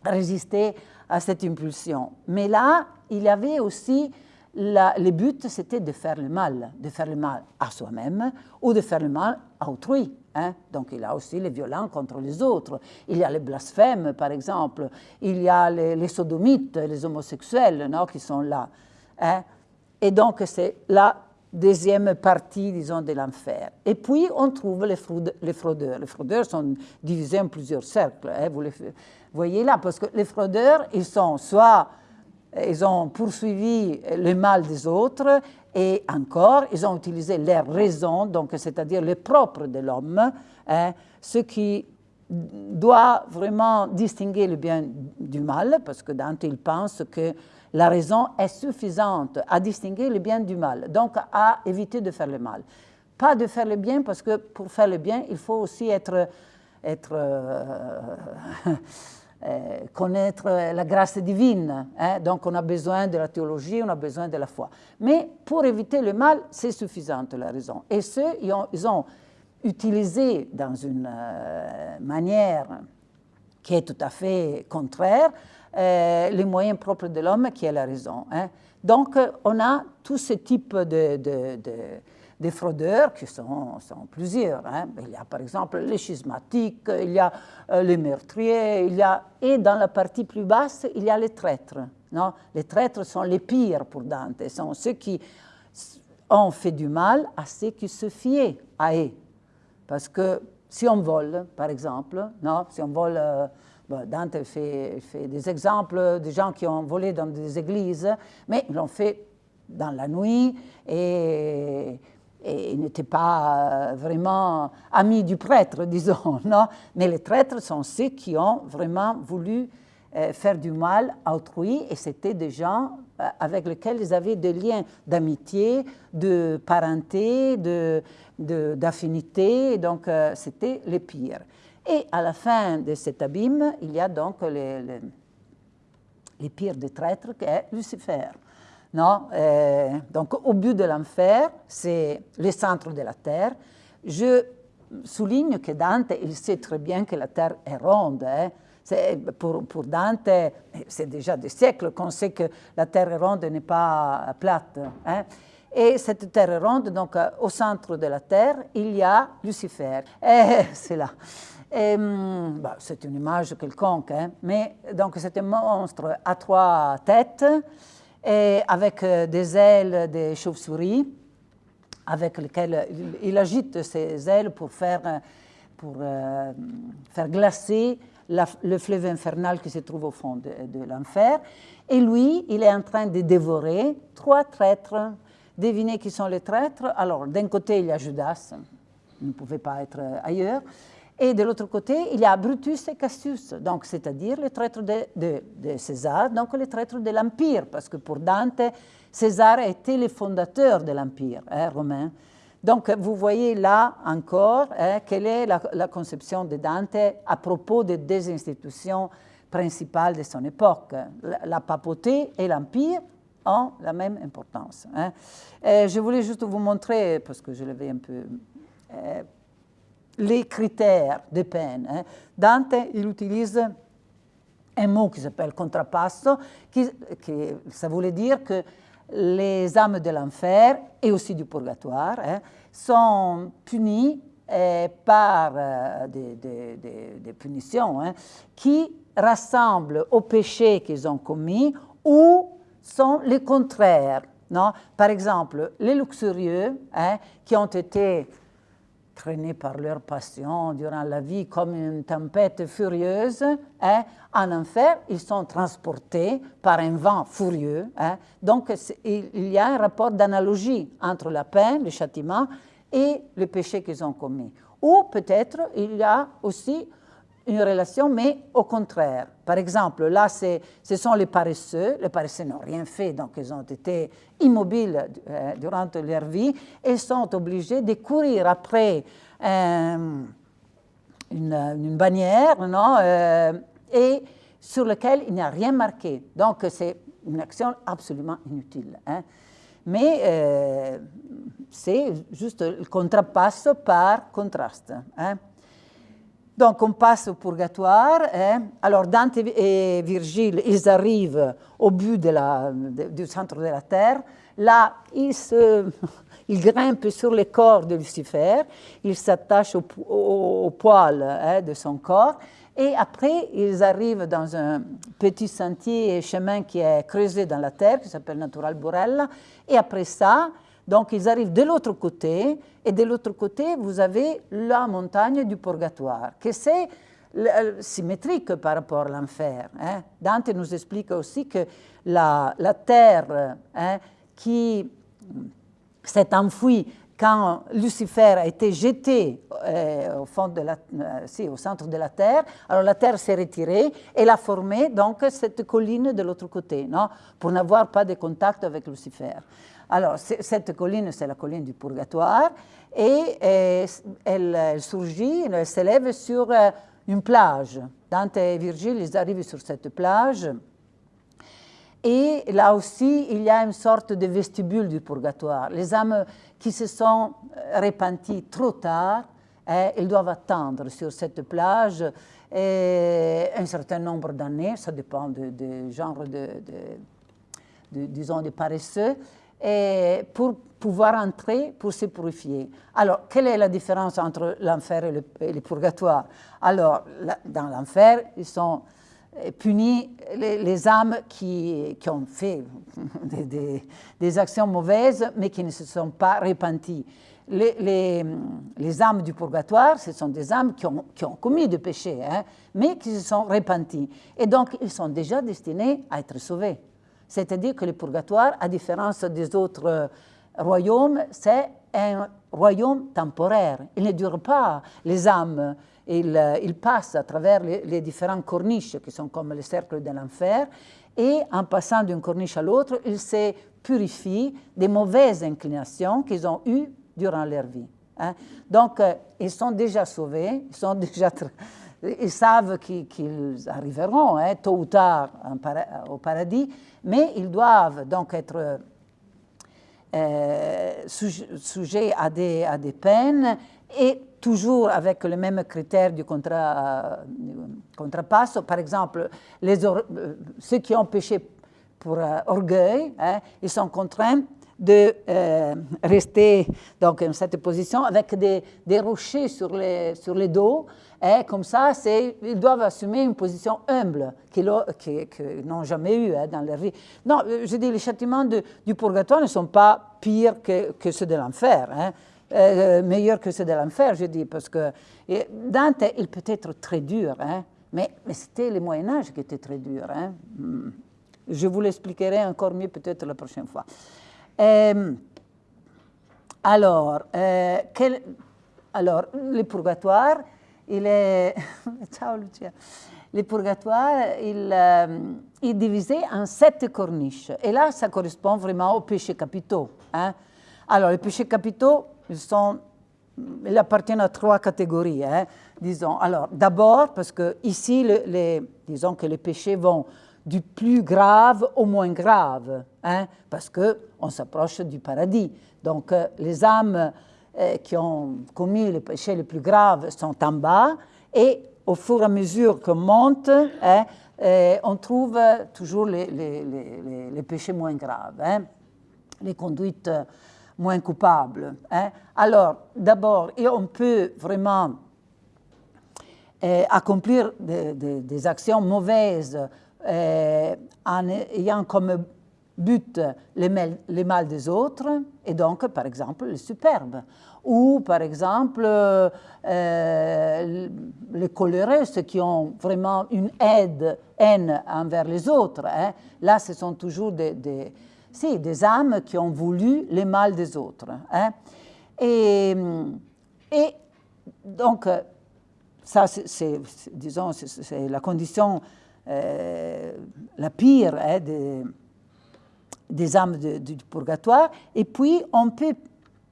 résister à cette impulsion. Mais là, il y avait aussi le but, c'était de faire le mal, de faire le mal à soi-même ou de faire le mal à autrui. Hein. Donc il y a aussi les violents contre les autres. Il y a les blasphèmes, par exemple. Il y a les, sodomites, les homosexuels non, qui sont là. Hein. Et donc c'est la deuxième partie, disons, de l'enfer. Et puis on trouve les, fraudeurs. Les fraudeurs sont divisés en plusieurs cercles. Hein. Vous les voyez là, parce que les fraudeurs, ils sont soit ils ont poursuivi le mal des autres et encore, ils ont utilisé leur raison, donc c'est-à-dire le propre de l'homme, hein, ce qui doit vraiment distinguer le bien du mal, parce que Dante il pense que la raison est suffisante à distinguer le bien du mal, donc à éviter de faire le mal. Pas de faire le bien, parce que pour faire le bien, il faut aussi être, euh, [laughs] connaître la grâce divine. Hein. donc on a besoin de la théologie, on a besoin de la foi. Mais pour éviter le mal, c'est suffisant la raison. Et ceux, ils ont, ont utilisé dans une manière qui est tout à fait contraire, euh, les moyens propres de l'homme qui est la raison. Hein. Donc, on a tout ce type de, de, fraudeurs qui sont, sont plusieurs. Hein. Il y a par exemple les schismatiques, il y a euh, les meurtriers, il y a, et dans la partie plus basse, il y a les traîtres. Non? Les traîtres sont les pires pour Dante, sont ceux qui ont fait du mal à ceux qui se fiaient à eux. Parce que si on vole, par exemple, non, si on vole, euh, Dante fait, fait, des exemples de gens qui ont volé dans des églises, mais ils l'ont fait dans la nuit et, et ils n'étaient pas euh, vraiment amis du prêtre, [laughs] disons, non Mais les traîtres sont ceux qui ont vraiment voulu euh, faire du mal à autrui et c'était des gens avec lesquels ils avaient des liens d'amitié, de parenté, de, d'affinité, donc euh, c'était les pires. Et à la fin de cet abîme, il y a donc les, les, pires des traîtres, qui est Lucifer. Non euh, donc au but de l'enfer, c'est le centre de la terre. Je souligne que Dante, il sait très bien que la terre est ronde. Hein. Pour, Dante, c'est déjà des siècles qu'on sait que la terre est ronde n'est pas plate. Hein. Et cette terre ronde, donc au centre de la terre, il y a Lucifer. [laughs] c'est là. Hum, bah, c'est une image quelconque, hein, mais donc c'est un monstre à trois têtes et avec euh, des ailes de chauve-souris, avec lesquelles il, agite ses ailes pour faire, euh, pour, faire glacer le fleuve infernal qui se trouve au fond de, de l'enfer. Et lui, il est en train de dévorer trois traîtres Devinez qui sont les traîtres? Alors, d'un côté, il y a Judas, il ne pouvait pas être ailleurs. Et de l'autre côté, il y a Brutus et Cassius, c'est-à-dire les traîtres de, César, donc les traîtres de l'Empire, parce que pour Dante, César était le fondateur de l'Empire hein, romain. Donc vous voyez là encore hein, quelle est la, conception de Dante à propos des deux institutions principales de son époque, la, papauté et l'Empire, ont la même importance. Hein. je voulais juste vous montrer, parce que je l'avais un peu... Euh, les critères de peine. Hein. Dante, il utilise un mot qui s'appelle contrapasso, qui, ça voulait dire que les âmes de l'enfer et aussi du purgatoire hein, sont punies euh, par euh, des, punitions qui rassemblent au péché qu'ils ont commis ou sont les contraires. Non? Par exemple, les luxurieux, qui ont été traînés par leur passion durant la vie comme une tempête furieuse, hein, en enfer, ils sont transportés par un vent furieux. Hein. Donc, il y a un rapport d'analogie entre la peine, le châtiment, et le péché qu'ils ont commis. Ou peut-être il y a aussi une relation, mais au contraire. Par exemple, là, ce sont les paresseux. Les paresseux n'ont rien fait, donc ils ont été immobiles euh, durant leur vie et sont obligés de courir après euh, une, bannière, non, euh, et sur laquelle il n'y a rien marqué. Donc, c'est une action absolument inutile. Hein. Mais c'est juste le contrapasse par contraste. Hein. Donc on passe au purgatoire. Hein. Alors Dante et Virgile, ils arrivent au but du centre de la terre. Là, [laughs] ils, grimpent sur les corps de Lucifer, ils s'attachent au, poil hein, de son corps. Et après, ils arrivent dans un petit sentier et chemin qui est creusé dans la terre, qui s'appelle Natural Burella. Et après ça, donc ils arrivent de l'autre côté, et de l'autre côté, vous avez la montagne du purgatoire, qui c'est symétrique par rapport à l'enfer. Hein. Dante nous explique aussi que la, terre hein, qui s'est enfouie quand Lucifer a été jeté euh, au, fond de la, euh, au centre de la terre, alors la terre s'est retirée et a formé donc cette colline de l'autre côté, non, pour n'avoir pas de contact avec Lucifer. Alors, cette colline, c'est la colline du purgatoire, et, elle, surgit, elle s'élève sur euh, une plage. Dante et Virgile, ils arrivent sur cette plage. Et là aussi, il y a une sorte de vestibule du purgatoire. Les âmes qui se sont repenties trop tard, hein, ils doivent attendre sur cette plage un certain nombre d'années, ça dépend du genre de, de, disons, de paresseux, pour pouvoir entrer, pour se purifier. Alors, quelle est la différence entre l'enfer et, le, purgatoire? Alors, dans l'enfer, ils sont euh, punis les, âmes qui, ont fait [laughs] des, actions mauvaises, mais qui ne se sont pas repenties. Les, âmes du purgatoire, ce sont des âmes qui ont, qui ont commis des péchés, hein, mais qui se sont repenties. Et donc, ils sont déjà destinés à être sauvés. C'est-à-dire que le purgatoire, à différence des autres euh, royaumes, c'est un royaume temporaire. Il ne dure pas. Les âmes, ils, euh, passent à travers les, différentes corniches qui sont comme les cercles de l'enfer, et en passant d'une corniche à l'autre, ils se purifient des mauvaises inclinations qu'ils ont eues durant leur vie. Hein. Donc, euh, ils sont déjà sauvés, ils sont [laughs] déjà ils savent qu'ils arriveront hein, tôt ou tard au paradis, mais ils doivent donc être euh, sujets à des, à des, peines et toujours avec le même critère du contrat, contrapasso. Par exemple, euh, ceux qui ont péché pour euh, orgueil, hein, ils sont contraints de rester dans cette position avec des, des rochers sur les, sur les dos et comme ça, ils doivent assumer une position humble qu'ils n'ont jamais eue hein, dans leur vie. Non, euh, je dis, les châtiments du purgatoire ne sont pas pires que, ceux de l'enfer. Hein. Euh, meilleurs que ceux de l'enfer, je dis, parce que Dante, il peut être très dur, hein, mais, c'était le Moyen Âge qui était très dur. Hein. Hmm. Je vous l'expliquerai encore mieux peut-être la prochaine fois. Euh, alors, quel, alors, le purgatoire, il est, [laughs] ciao Lucia, le purgatoire, il, euh, est divisé en sept corniches. Et là, ça correspond vraiment aux péchés capitaux. Hein. Alors, les péchés capitaux, ils, sont, ils appartiennent à trois catégories. Hein. Disons, alors, d'abord, parce que ici, les, disons que les péchés vont du plus grave au moins grave, hein, parce qu'on s'approche du paradis. Donc, euh, les âmes qui ont commis les péchés les plus graves sont en bas et au fur et à mesure qu'on monte, hein, euh, on trouve toujours les, péchés moins graves, hein, les conduites moins coupables. Hein. Alors, d'abord, on peut vraiment euh, accomplir des, actions mauvaises en ayant comme but les les mal, des autres, et donc, par exemple, le superbe. Ou, par exemple, euh, les coléreux, ceux qui ont vraiment une aide, haine envers les autres. Hein. Là, ce sont toujours des, des, si, des âmes qui ont voulu les mal des autres. Hein. Et, et, donc, ça, c'est, disons, c'est la condition euh, la pire hein, de des âmes du purgatoire, et puis on peut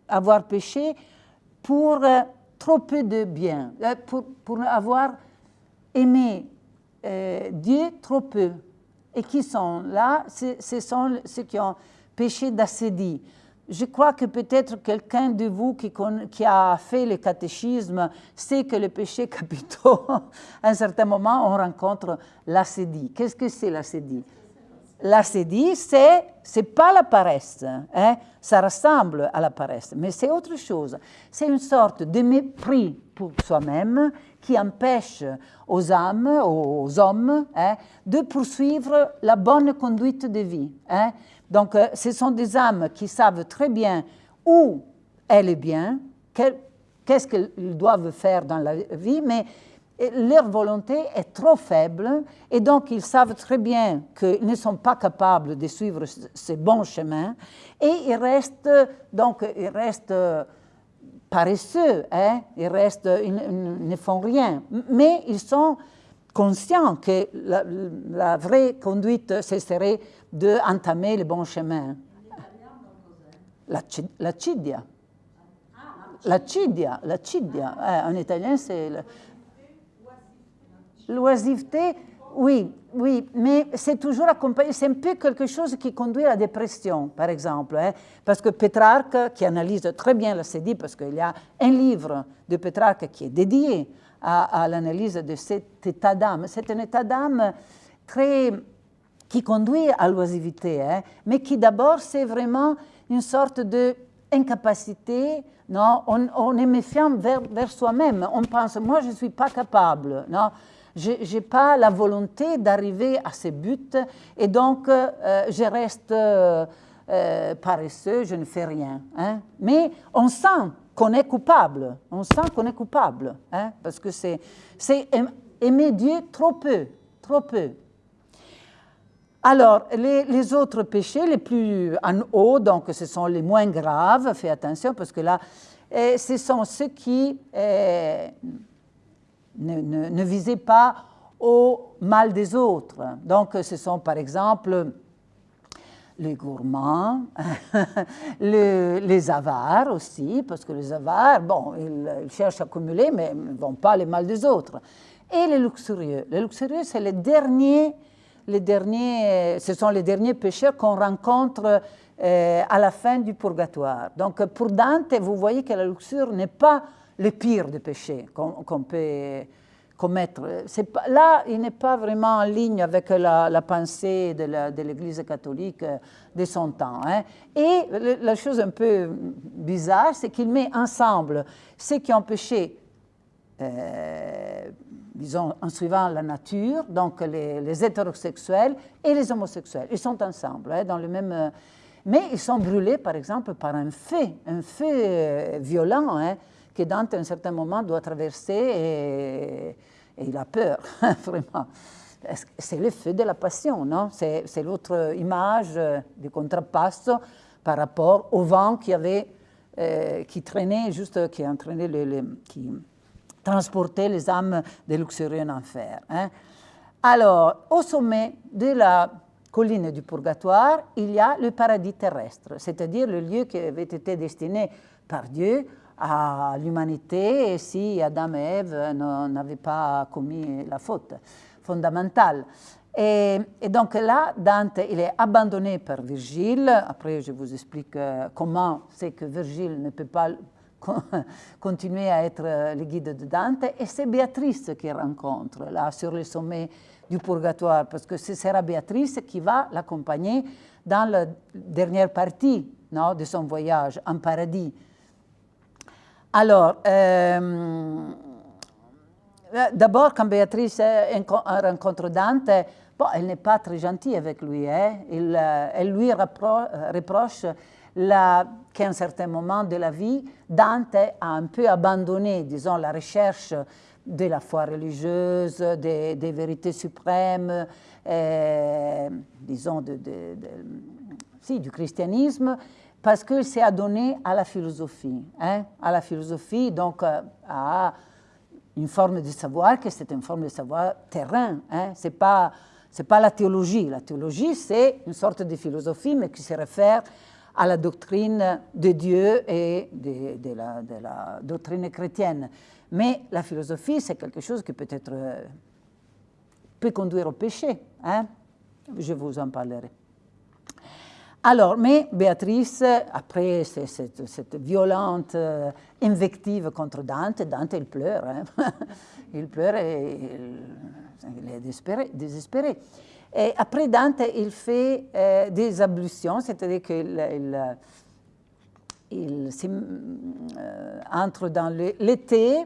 avoir péché pour euh, trop peu de bien, euh, pour, pour avoir aimé euh, Dieu trop peu. Et qui sont là? Ce sont ceux qui ont péché d'acédie. Je crois que peut-être quelqu'un de vous qui, qui, a fait le catéchisme sait que les péchés [laughs] capitaux, à un certain moment, on rencontre l'acédie. Qu'est-ce que c'est l'acédie L'acédie, c'est n'est pas la paresse, hein? ça ressemble à la paresse, mais c'est autre chose. C'est une sorte de mépris pour soi-même qui empêche aux âmes, aux hommes, hein, de poursuivre la bonne conduite de vie. Hein? Donc, euh, ce sont des âmes qui savent très bien où elle est bien, qu'est-ce qu'elles doivent faire dans la vie, mais leur volonté est trop faible et donc ils savent très bien qu'ils ne sont pas capables de suivre ce bon chemin et ils restent, donc, ils restent paresseux, hein? ils, restent, ils, ne font rien, mais ils sont conscients que la, vraie conduite, ce serait d'entamer le bon chemin. La cidia. La cidia, la cidia. Eh, en italien, c'est L'oisiveté, oui, oui, mais c'est toujours accompagné, c'est un peu quelque chose qui conduit à la dépression, par exemple, hein, parce que Pétrarque, qui analyse très bien la sédie, parce qu'il y a un livre de Pétrarque qui est dédié à, l'analyse de cet état d'âme, c'est un état d'âme très qui conduit à l'oisivité, hein, mais qui d'abord c'est vraiment une sorte d'incapacité, on, est méfiant vers, vers soi-même, on pense, moi je ne suis pas capable, non, je n'ai pas la volonté d'arriver à ces buts et donc euh, je reste euh, euh, paresseux, je ne fais rien. Hein. Mais on sent qu'on est coupable, on sent qu'on est coupable, hein, parce que c'est aimer Dieu trop peu, trop peu. Alors, les, autres péchés les plus en haut, donc ce sont les moins graves, faites attention parce que là, ce sont ceux qui ne, visez pas au mal des autres. Donc, ce sont par exemple les gourmands, [laughs] les, avares aussi, parce que les avares, bon, ils, cherchent à accumuler, mais ne vont pas les mal des autres. Et les luxurieux. Les luxurieux, c'est les derniers, les derniers, ce sont les derniers pécheurs qu'on rencontre euh, à la fin du purgatoire. Donc, pour Dante, vous voyez que la luxure n'est pas le pire des péchés qu'on peut commettre. là, il n'est pas vraiment en ligne avec la, pensée de l'Église catholique de son temps. Hein. Et la chose un peu bizarre, c'est qu'il met ensemble ceux qui ont péché, euh, disons, en suivant la nature, donc les, hétérosexuels et les homosexuels. Ils sont ensemble, hein, dans le même... Mais ils sont brûlés, par exemple, par un fait, un fait violent, hein, que Dante, à un certain moment, doit traverser et, il a peur, [laughs] vraiment. C'est le feu de la passion, non? C'est l'autre image du contrapasso par rapport au vent qui avait, euh, qui traînait, juste, qui entraînait, les, qui transportait les âmes des luxurieux en enfer. Hein. Alors, au sommet de la colline du purgatoire, il y a le paradis terrestre, c'est-à-dire le lieu qui avait été destiné par Dieu à l'humanité si Adam et Ève n'avaient pas commis la faute fondamentale. Et, donc là, Dante, il est abandonné par Virgile. Après, je vous explique euh, comment c'est que Virgile ne peut pas [laughs] continuer à être le guide de Dante. Et c'est Béatrice qu'il rencontre, là, sur le sommet du purgatoire, parce que ce sera Béatrice qui va l'accompagner dans la dernière partie non, de son voyage en paradis. Alors, euh, d'abord, quand Béatrice rencontre Dante, bon, elle n'est pas très gentille avec lui. Hein. Euh, elle lui reproche qu'à un certain moment de la vie, Dante a un peu abandonné, disons, la recherche de la foi religieuse, des, vérités suprêmes, euh, disons, si, du christianisme, parce qu'il s'est adonné à la philosophie, hein, à la philosophie, donc euh, à une forme de savoir que c'est une forme de savoir terrain. Hein, ce n'est pas, la théologie. La théologie, c'est une sorte de philosophie, mais qui se réfère à la doctrine de Dieu et de, la, de la, doctrine chrétienne. Mais la philosophie, c'est quelque chose qui peut être euh, peut conduire au péché. Hein. Je vous en parlerai. Alors, mais Béatrice, après cette, violente euh, invective contre Dante, Dante, il pleure. Hein. [laughs] il pleure et il, est désespéré, Et après Dante, il fait euh, des ablutions, c'est-à-dire qu'il il, euh, entre dans l'été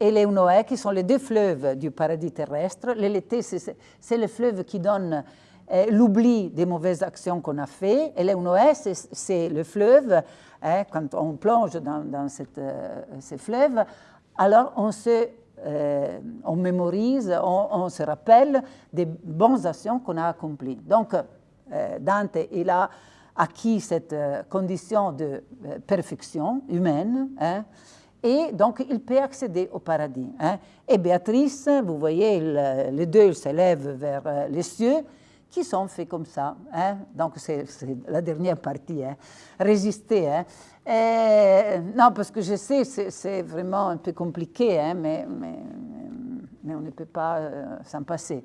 et les Noé, qui sont les deux fleuves du paradis terrestre. L'été, c'est le fleuve qui donne l'oubli des mauvaises actions qu'on a fait. Et l'Eunoé, c'est le fleuve. Hein, quand on plonge dans, euh, ces fleuves, alors on se euh, on mémorise, on, se rappelle des bonnes actions qu'on a accomplies. Donc, euh, Dante, il a acquis cette condition de perfection humaine, hein, et donc il peut accéder au paradis. Hein. Et Béatrice, vous voyez, les deux s'élèvent vers les cieux, qui sont faits comme ça. Hein? Donc, c'est la dernière partie, hein? résister. Hein? non, parce que je sais, c'est vraiment un peu compliqué, mais, on ne peut pas s'en passer.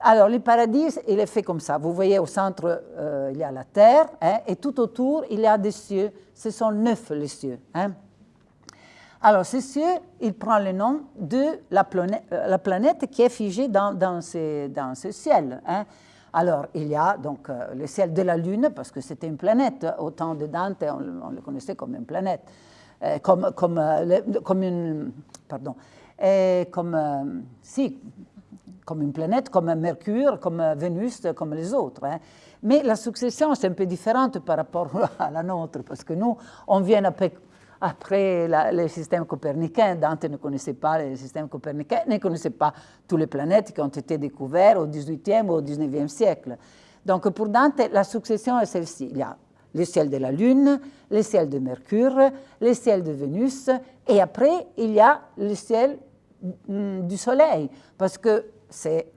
Alors, le paradis, il est fait comme ça. Vous voyez, au centre, il y a la terre, et tout autour, il y a des cieux. Ce sont neuf les cieux. Alors, ce cieux, il prend le nom de la planète, la planète qui est figée dans, dans, ce, ciel. Alors, il y a donc euh, le ciel de la Lune, parce que c'était une planète. Au temps de Dante, on, le connaissait comme une planète. Euh, comme, comme, euh, comme une. Pardon. comme, si, comme une planète, comme Mercure, comme Vénus, comme les autres. Hein. Mais la succession, c'est un peu différente par rapport [laughs] à la nôtre, parce que nous, on vient après après le système copernicain. Dante ne connaissait pas le système copernicain, ne connaissait pas toutes les planètes qui ont été découvertes au XVIIIe ou au XIXe siècle. Donc pour Dante, la succession est celle-ci. Il y a le ciel de la Lune, le ciel de Mercure, le ciel de Vénus, et après, il y a le ciel mm, du Soleil, parce que c'est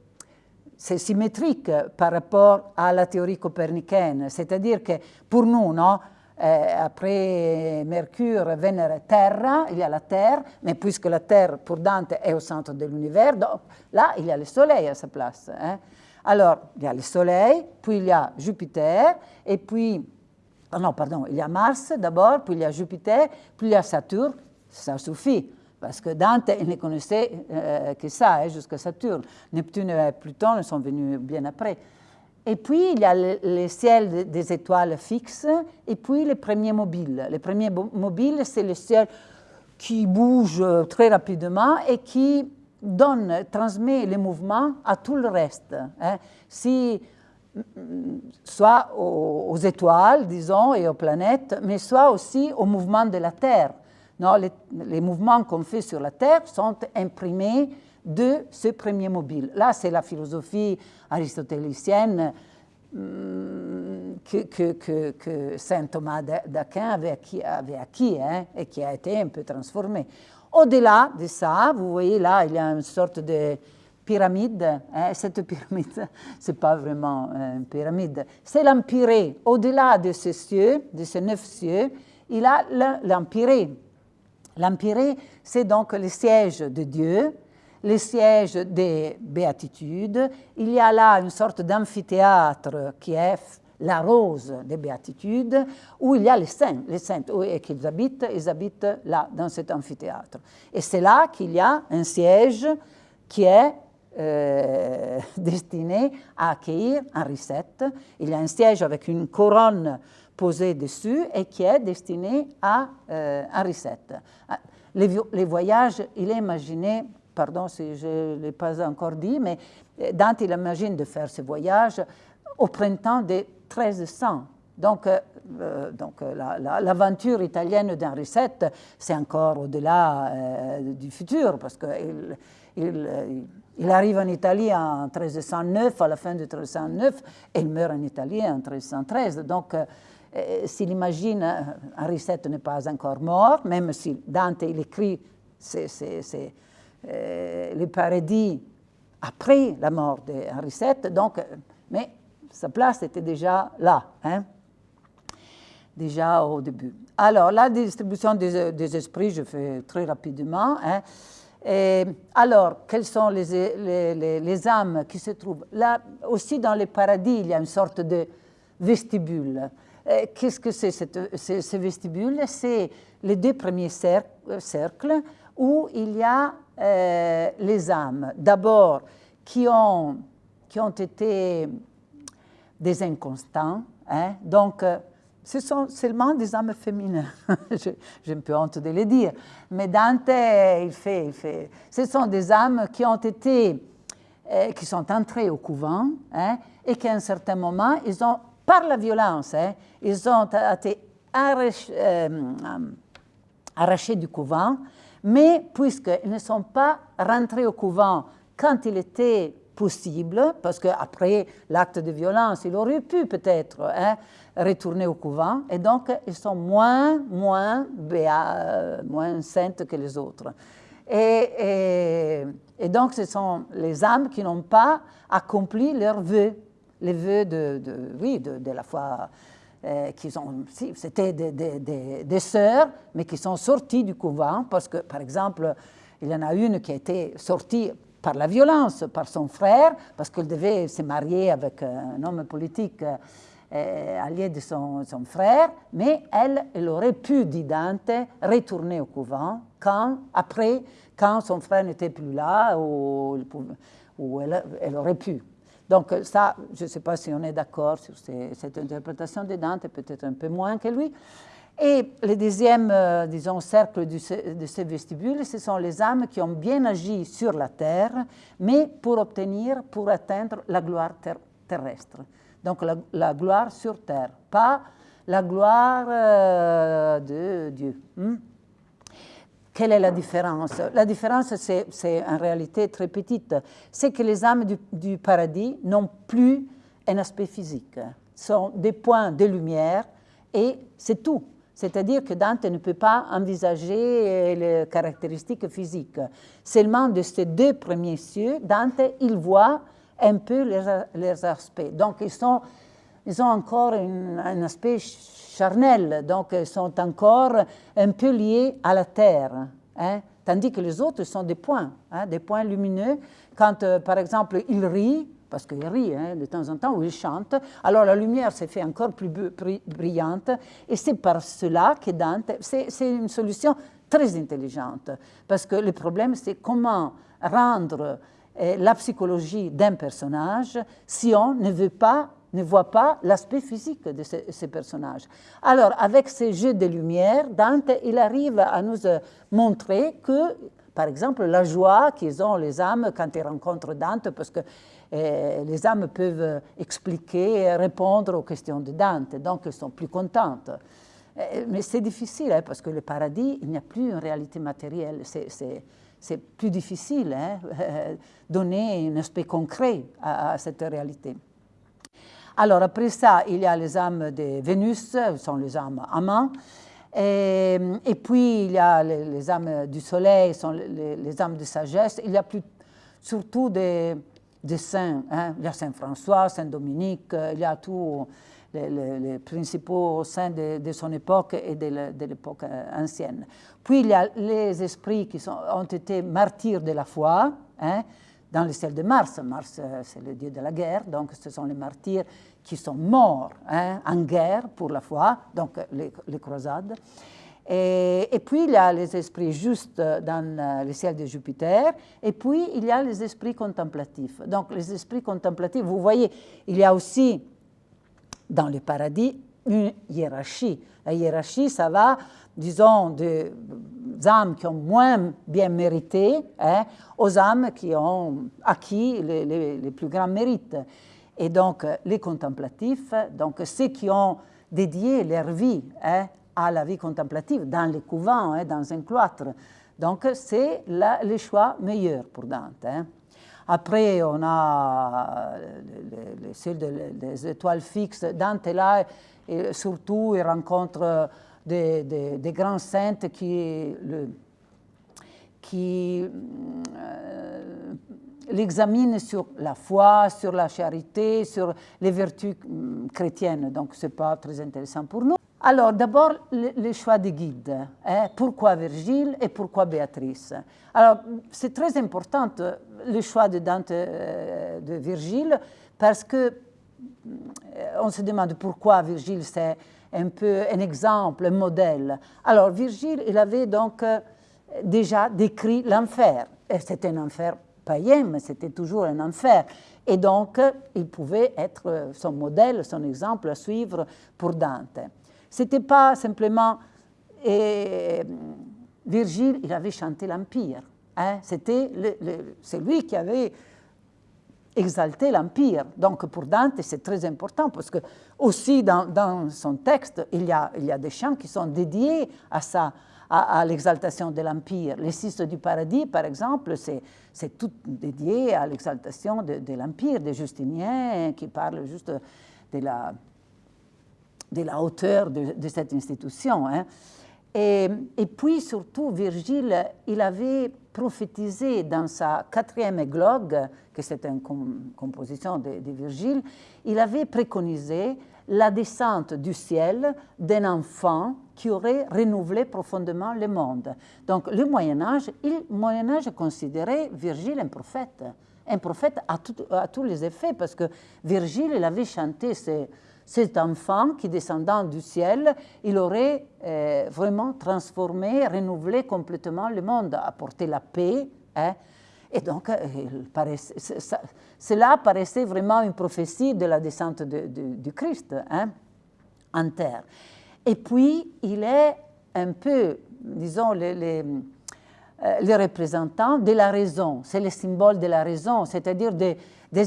c'est symétrique par rapport à la théorie copernicaine. C'est-à-dire que pour nous, non, après Mercure, Vénère, Terre, il y a la Terre, mais puisque la Terre pour Dante est au centre de l'univers, là il y a le Soleil à sa place. Hein. Alors, il y a le Soleil, puis il y a Jupiter, et puis, oh non, pardon, il y a Mars d'abord, puis il y a Jupiter, puis il y a Saturne, ça suffit. Parce que Dante, il ne connaissait euh, que ça, hein, jusqu'à Saturne. Neptune et Pluton sont venus bien après. Et puis, il y a le, ciel des étoiles fixes et puis les premiers mobiles. Les premiers mobiles, c'est le ciel qui bouge très rapidement et qui donne, transmet les mouvements à tout le reste. Hein. Si, soit aux, étoiles, disons, et aux planètes, mais soit aussi au mouvement de la Terre. Non, les mouvements qu'on fait sur la Terre sont imprimés de ce premier mobile. Là, c'est la philosophie aristotélicienne hum, que, saint Thomas d'Aquin avait acquis, hein, et qui a été un peu transformée. Au-delà de ça, vous voyez là, il y a une sorte de pyramide. Hein, [laughs] cette pyramide, ce n'est pas vraiment une pyramide, c'est l'empyrée. Au-delà de ces cieux, de ces neuf cieux, il a l'empyrée. L'empyrée, c'est donc le siège de Dieu, le siège des béatitudes. Il y a là une sorte d'amphithéâtre qui est la rose des béatitudes, où il y a les saints, les saints, et qu'ils habitent, ils habitent là, dans cet amphithéâtre. Et c'est là qu'il y a un siège qui est euh, [laughs] destiné à accueillir Henri VII. Il y a un siège avec une couronne posée dessus et qui est destiné à euh, Henri VII. Les, les, voyages, il est imaginé pardon si je ne l'ai pas encore dit, mais euh, Dante il imagine de faire ce voyage au printemps de 1300. Donc, euh, euh, donc l'aventure italienne d'Henri VII, c'est encore au-delà du futur, parce qu'il il, il, arrive en Italie en 1309, à la fin de 1309, et il meurt en Italie en 1313. Donc, s'il imagine, Henri VII n'est pas encore mort, même si Dante il écrit c'est euh, le paradis après la mort d'Henri VII, donc, mais sa place était déjà là, hein, déjà au début. Alors, la distribution des, esprits, je fais très rapidement. Hein. alors, quelles sont les, les, âmes qui se trouvent là? Aussi, dans le paradis, il y a une sorte de vestibule. Qu'est-ce que c'est ce vestibule? C'est les deux premiers cercles où il y a euh, les âmes, d'abord, qui ont, qui ont été des inconstants, hein, donc euh, ce sont seulement des âmes féminines, [laughs] j'ai un peu honte de le dire, mais Dante, il fait, il fait, ce sont des âmes qui ont été, euh, qui sont entrées au couvent, hein, et qu'à un certain moment, ils ont, par la violence, hein, ils ont été arrachés du couvent, mais puisqu'ils ne sont pas rentrés au couvent quand il était possible, parce qu'après l'acte de violence, il aurait pu peut-être hein, retourner au couvent, et donc ils sont moins, moins, béats, moins saintes que les autres. Et, et, donc ce sont les âmes qui n'ont pas accompli leurs vœux, les vœux de, oui, de, la foi euh, c'était des, sœurs, mais qui sont sorties du couvent, parce que, par exemple, il y en a une qui a été sortie par la violence, par son frère, parce qu'elle devait se marier avec un homme politique euh, allié de son, frère, mais elle, elle aurait pu, dit Dante, retourner au couvent quand, après, quand son frère n'était plus là, ou, elle, aurait pu. Donc ça, je ne sais pas si on est d'accord sur cette interprétation de Dante, peut-être un peu moins que lui. Et le deuxième, euh, disons, cercle de ce vestibule, ce sont les âmes qui ont bien agi sur la terre, mais pour obtenir, pour atteindre la gloire ter terrestre. Donc la, la, gloire sur terre, pas la gloire euh, de Dieu. Hmm? Quelle est la différence? La différence, c'est en réalité très petite. C'est que les âmes du, paradis n'ont plus un aspect physique. Sont des points de lumière et c'est tout. C'est-à-dire que Dante ne peut pas envisager les caractéristiques physiques. Seulement de ces deux premiers cieux, Dante, il voit un peu leurs, aspects. Donc, ils, sont, ils ont encore un aspect charnel, donc ils sont encore un peu liés à la terre. Hein? Tandis que les autres sont des points, hein, des points lumineux. Quand, euh, par exemple, il rit, parce qu'il rit hein, de temps en temps, ou il chante, alors la lumière s'est fait encore plus brillante, et c'est par cela que Dante, c'est une solution très intelligente, parce que le problème, c'est comment rendre eh, la psychologie d'un personnage si on ne veut pas ne voit pas l'aspect physique de ces, personnages. Alors, avec ces jeux de lumière, Dante, il arrive à nous euh, montrer que, par exemple, la joie qu'ils ont les âmes quand ils rencontrent Dante, parce que eh, les âmes peuvent expliquer répondre aux questions de Dante, donc elles sont plus contentes. Eh, mais c'est difficile, hein, parce que le paradis, il n'y a plus une réalité matérielle. C'est plus difficile hein, [laughs] donner un aspect concret à cette réalité. Alors après ça, il y a les âmes de Vénus, ce sont les âmes amants. Et, puis il y a les, âmes du soleil, sont les, âmes de sagesse. Il y a plus, surtout des, saints. Hein. Il y a Saint François, Saint Dominique, euh, il y a tous les, principaux saints de, son époque et de l'époque euh, ancienne. Puis il y a les esprits qui ont été martyrs de la foi, hein, dans le ciel de Mars. Mars, euh, c'est le dieu de la guerre, donc ce sont les martyrs qui sont morts hein, en guerre pour la foi, donc les, croisades. Et, et, puis, il y a les esprits justes dans le ciel de Jupiter, et puis il y a les esprits contemplatifs. Donc, les esprits contemplatifs, vous voyez, il y a aussi dans le paradis une hiérarchie. La hiérarchie, ça va, disons, des âmes qui ont moins bien mérité hein, aux âmes qui ont acquis les, les, les, plus grands mérites. Et donc, les contemplatifs, donc ceux qui ont dédié leur vie hein, à la vie contemplative dans les couvents, hein, dans un cloître. Donc, c'est le choix meilleur pour Dante. Après, on a le, ciel des étoiles fixes. Dante, là, et surtout, il rencontre des, grands saints qui, le, qui euh, l'examinent sur la foi, sur la charité, sur les vertus hum, chrétiennes. Donc, ce n'est pas très intéressant pour nous. Alors, d'abord, le, le, choix des guides. Hein? Pourquoi Virgile et pourquoi Béatrice? Alors, c'est très important euh, le choix de Dante euh, de Virgile parce que euh, on se demande pourquoi Virgile c'est un peu un exemple, un modèle. Alors, Virgile, il avait donc déjà décrit l'enfer. C'était un enfer païen, mais c'était toujours un enfer. Et donc, il pouvait être son modèle, son exemple à suivre pour Dante. Ce n'était pas simplement... Et Virgile, il avait chanté l'Empire. Hein? C'était c'est lui qui avait exalté l'Empire. Donc pour Dante, c'est très important parce que aussi dans, son texte, il y, a, il y a des chants qui sont dédiés à ça, à, l'exaltation de l'Empire. Les six du paradis, par exemple, c'est tout dédié à l'exaltation de, l'Empire, de Justinien, qui parle juste de la de la hauteur de, de cette institution. Hein. Et, puis surtout, Virgile, il avait prophétisé dans sa quatrième églogue, que c'est une com composition de, Virgile, il avait préconisé la descente du ciel d'un enfant qui aurait renouvelé profondément le monde. Donc le Moyen Âge, le Moyen Âge considérait Virgile un prophète, un prophète à, à tous les effets, parce que Virgile, il avait chanté cet enfant qui descendant du ciel, il aurait euh, vraiment transformé, renouvelé complètement le monde, apporté la paix. Hein. Et donc, euh, cela paraissait vraiment une prophétie de la descente du Christ hein, en terre. Et puis, il est un peu, disons, les, les, euh, représentants de la raison. C'est le symbole de la raison, c'est-à-dire des,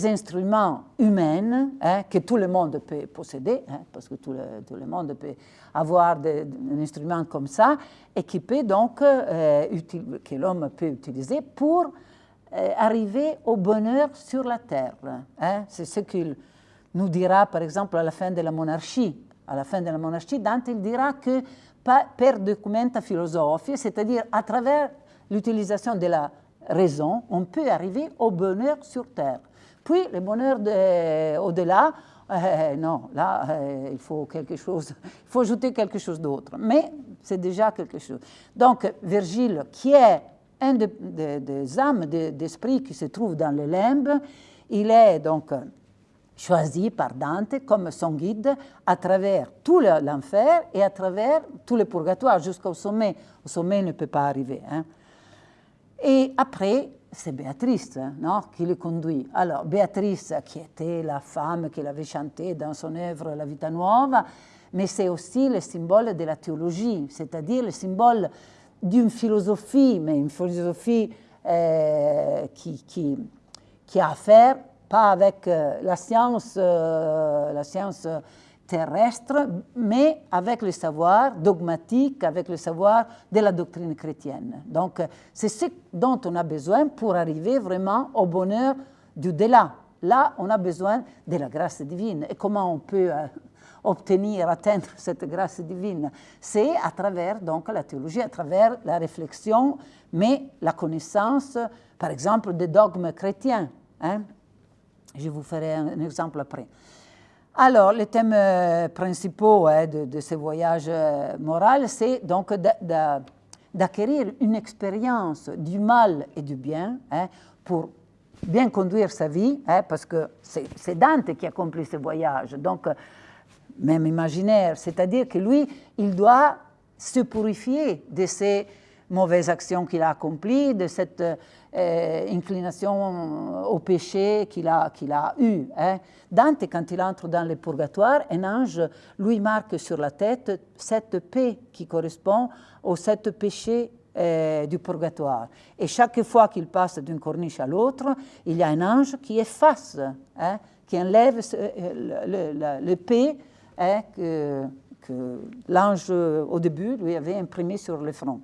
instruments humains hein, que tout le monde peut posséder, hein, parce que tout le, monde peut avoir des, un instrument comme ça, et donc, euh, que l'homme peut utiliser pour euh, arriver au bonheur sur la terre. Hein. C'est ce qu'il nous dira, par exemple, à la fin de la monarchie. À la fin de la monarchie, Dante dira que per documenta philosophie, c'est-à-dire à travers l'utilisation de la raison, on peut arriver au bonheur sur terre. Puis le bonheur au-delà, euh, non, là, euh, il faut quelque chose, [laughs] il faut ajouter quelque chose d'autre. Mais c'est déjà quelque chose. Donc, Virgile, qui est un des âmes d'esprit qui se trouve dans le limbe, il est donc choisi par Dante comme son guide à travers tout l'enfer et à travers tout le purgatoire jusqu'au sommet. Au sommet, il ne peut pas arriver. Hein. Et après, c'est Béatrice non, qui le conduit. Alors, Béatrice, qui était la femme qu'il avait chanté dans son œuvre La Vita Nuova, mais c'est aussi le symbole de la théologie, c'est-à-dire le symbole d'une philosophie, mais une philosophie euh, qui, qui, qui, a à faire pas avec euh, la science, euh, la science terrestre, mais avec le savoir dogmatique, avec le savoir de la doctrine chrétienne. Donc, c'est ce dont on a besoin pour arriver vraiment au bonheur du delà. Là, on a besoin de la grâce divine. Et comment on peut obtenir, atteindre [laughs] cette grâce divine, c'est à travers donc la théologie, à travers la réflexion, mais la connaissance, par exemple, des dogmes chrétiens. Hein. Je vous ferai un, exemple après. Alors, les thèmes euh, principaux hein, de, ce voyage euh, moral, c'est donc d'acquérir une expérience du mal et du bien hein, pour bien conduire sa vie, parce que c'est Dante qui accomplit ce voyage. Donc, même imaginaire, c'est-à-dire que lui, il doit se purifier de ces mauvaises actions qu'il a accomplies, de cette euh, inclination au péché qu'il a, qu'il a eue. Hein. Dante, quand il entre dans le purgatoire, un ange lui marque sur la tête cette paix qui correspond aux sept péchés euh, du purgatoire. Et chaque fois qu'il passe d'une corniche à l'autre, il y a un ange qui efface, hein, qui enlève euh, le, le, Hein, que, l'ange, au début, lui avait imprimé sur le front.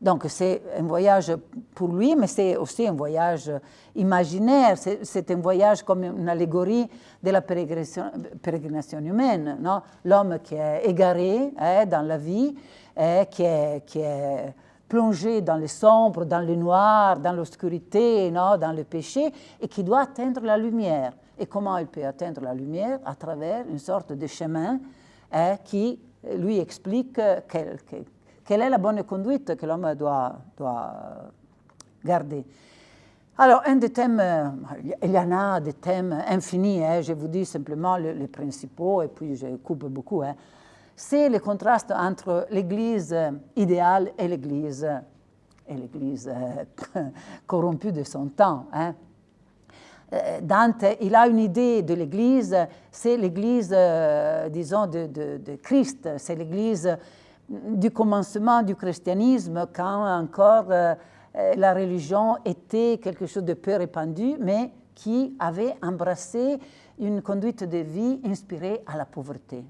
Donc c'est un voyage pour lui, mais c'est aussi un voyage imaginaire, c'est un voyage comme une allégorie de la pérégrination, humaine. L'homme qui est égaré hein, dans la vie, hein, qui, est, plongé dans le sombre, dans le noir, dans l'obscurité, dans le péché, et qui doit atteindre la lumière. Et comment il peut atteindre la lumière? À travers une sorte de chemin hein, qui lui explique quelle, est la bonne conduite que l'homme doit, doit, garder. Alors, un des thèmes, il y en a des thèmes infinis, hein, je vous dis simplement les, principaux, et puis je coupe beaucoup, hein. c'est le contraste entre l'Église idéale et l'Église et l'Église euh, [laughs] corrompue de son temps. Euh, Dante, il a une idée de l'Église, c'est l'Église, euh, disons, de, Christ, c'est l'Église du commencement du christianisme, quand encore euh, la religion était quelque chose de peu répandu, mais qui avait embrassé une conduite de vie inspirée à la pauvreté,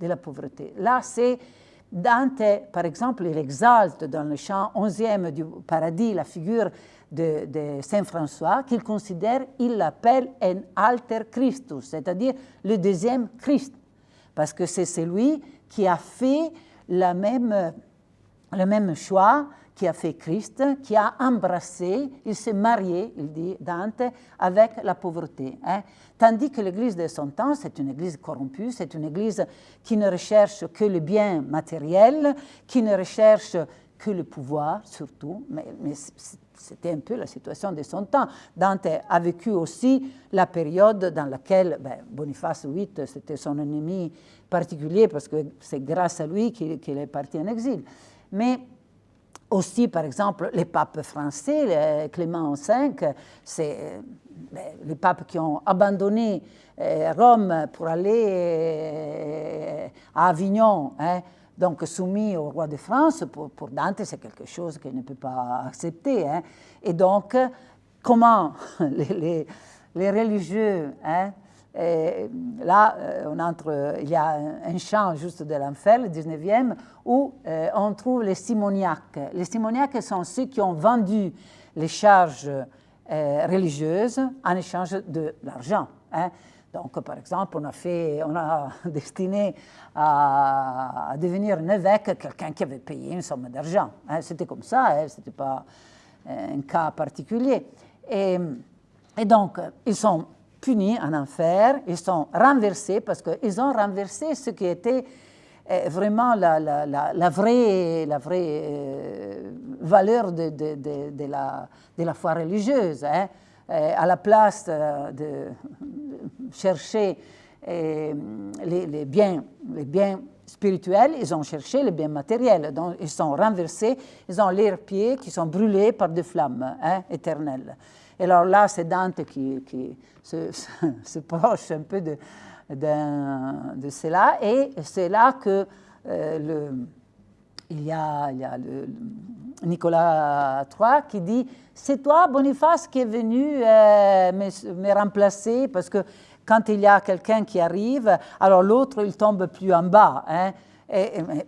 de la pauvreté. Là, c'est Dante, par exemple, il exalte dans le chant 11e du paradis la figure de, Saint François qu'il considère, il l'appelle un alter Christus, c'est-à-dire le deuxième Christ, parce que c'est celui qui a fait la même, le même choix qui a fait Christ, qui a embrassé, il s'est marié, il dit Dante, avec la pauvreté. Hein. Tandis que l'Église de son temps, c'est une Église corrompue, c'est une Église qui ne recherche que le bien matériel, qui ne recherche que le pouvoir surtout, mais, c'était un peu la situation de son temps. Dante a vécu aussi la période dans laquelle ben, Boniface VIII, c'était son ennemi particulier parce que c'est grâce à lui qu'il est parti en exil. Mais aussi, par exemple, les papes français, Clément V, c'est ben, les papes qui ont abandonné euh, Rome pour aller euh, à Avignon, hein, donc soumis au roi de France, pour, Dante, c'est quelque chose qu'il ne peut pas accepter. Hein. Et donc, comment [laughs] les, religieux, hein, là, euh, on entre, il y a un chant juste de l'enfer, le 19e, où euh, on trouve les simoniaques. Les simoniaques sont ceux qui ont vendu les charges euh, religieuses en échange de l'argent. Hein. Donc, par exemple, on a, [laughs] destiné à, devenir un évêque quelqu'un qui avait payé une somme d'argent. Hein. C'était comme ça, hein, ce n'était pas euh, un cas particulier. Et, donc, ils sont punis en enfer, ils sont renversés parce qu'ils ont renversé ce qui était euh, vraiment la, vraie, valeur de la foi religieuse. Hein. À la place de, chercher les, les, biens, spirituels, ils ont cherché les biens matériels. Donc, ils sont renversés, ils ont leurs pieds qui sont brûlés par des flammes hein, éternelles. Et alors là, c'est Dante qui, se, [laughs] proche un peu de, cela. Et c'est là que euh, le, il, y a, Nicolas III qui dit C'est toi, Boniface, qui est venu euh, me, remplacer parce que quand il y a quelqu'un qui arrive, alors l'autre, il tombe plus en bas. Hein.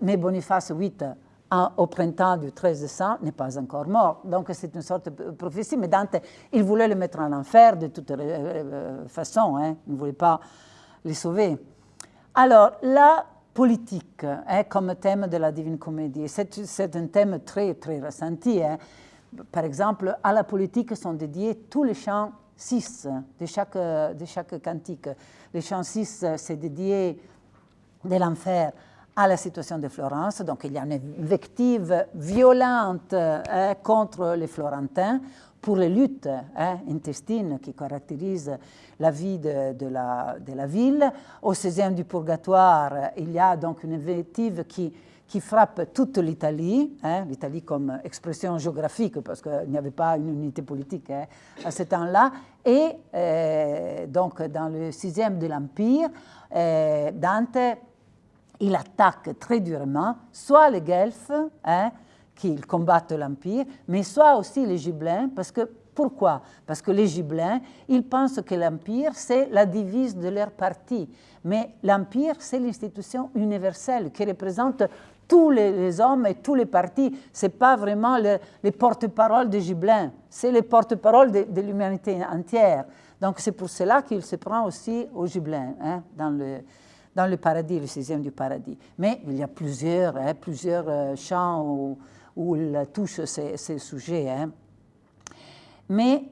mais Boniface VIII, au printemps du 13 décembre, n'est pas encore mort. Donc c'est une sorte de prophétie. Mais Dante, il voulait le mettre en enfer de toute euh, façon. Hein. Il ne voulait pas les sauver. Alors, la politique hein, comme thème de la Divine Comédie, c'est un thème très, très ressenti. Par exemple, à la politique sont dédiés tous les chants 6 de chaque, de chaque cantique. Le chant 6, c'est dédié de l'enfer à la situation de Florence. Donc il y a une invective violente hein, contre les Florentins pour les luttes hein, intestines qui caractérisent la vie de, la, ville. Au 16e du purgatoire, il y a donc une invective qui qui frappe toute l'Italie, hein, l'Italie comme expression géographique, parce qu'il n'y avait pas une unité politique hein, à ce temps-là. Et euh, donc, dans le sixième de l'Empire, euh, Dante, il attaque très durement soit les Guelfes, hein, qui combattent l'Empire, mais soit aussi les Gibelins, parce que pourquoi? Parce que les Gibelins, ils pensent que l'Empire, c'est la devise de leur parti. Mais l'Empire, c'est l'institution universelle qui représente tous les, hommes et tous les partis. Ce n'est pas vraiment les porte-parole de Gibelin, c'est les porte-parole de, l'humanité entière. Donc c'est pour cela qu'il se prend aussi au Gibelin, hein, dans, le, dans le paradis, le sixième du paradis. Mais il y a plusieurs, hein, plusieurs euh, chants où, où, il touche ces, sujets. Hein. Mais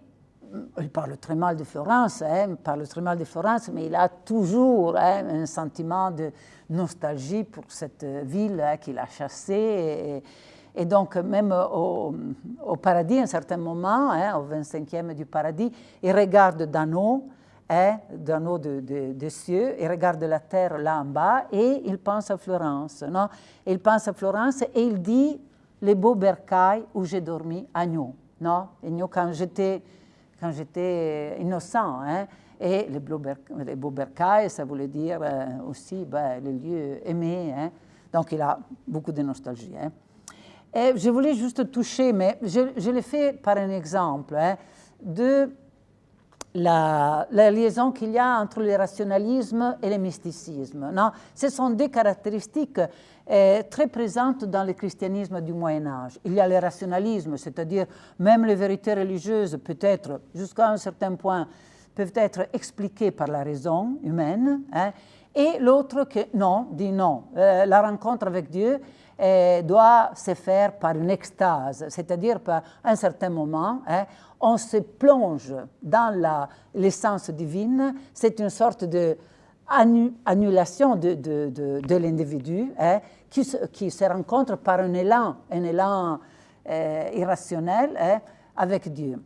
il parle très mal de Florence, hein, parle très mal de Florence, mais il a toujours hein, un sentiment de nostalgie pour cette ville qu'il a chassée. Et, donc, même au, paradis, à un certain moment, au 25e du paradis, il regarde d'en haut, d'en haut des cieux, il regarde la terre là en bas et il pense à Florence. Non? Il pense à Florence et il dit les beaux bercailles où j'ai dormi à Agneau. Non quand j'étais quand j'étais innocent. Hein. Et les, les beaux bercailles, ça voulait dire euh, aussi ben, les lieux aimés. Hein. Donc il a beaucoup de nostalgie. Hein. Et je voulais juste toucher, mais je, je l'ai fait par un exemple, de la, liaison qu'il y a entre le rationalisme et le mysticisme. Non Ce sont des caractéristiques très présente dans le christianisme du Moyen Âge. Il y a le rationalisme, c'est-à-dire même les vérités religieuses, peut-être jusqu'à un certain point, peuvent être expliquées par la raison humaine, hein, et l'autre que non, dit non. Euh, la rencontre avec Dieu doit se faire par une extase, c'est-à-dire par un certain moment, hein, on se plonge dans l'essence divine, c'est une sorte de annulation de, de, l'individu hein, qui, qui, se rencontre par un élan, un élan euh, irrationnel hein, avec Dieu.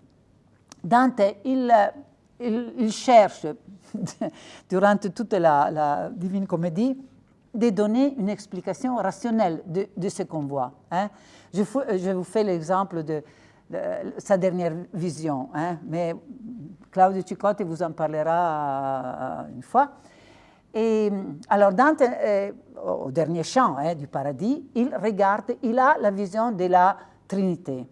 Dante, il, il, cherche, [laughs] durant toute la, Divine Comédie, de donner une explication rationnelle de, ce qu'on voit. Hein. Je, je, vous fais l'exemple de, sa dernière vision, hein, mais Claudio Cicotti vous en parlera euh, une fois. Et alors Dante, euh, au dernier chant hein, du paradis, il regarde, il a la vision de la Trinité.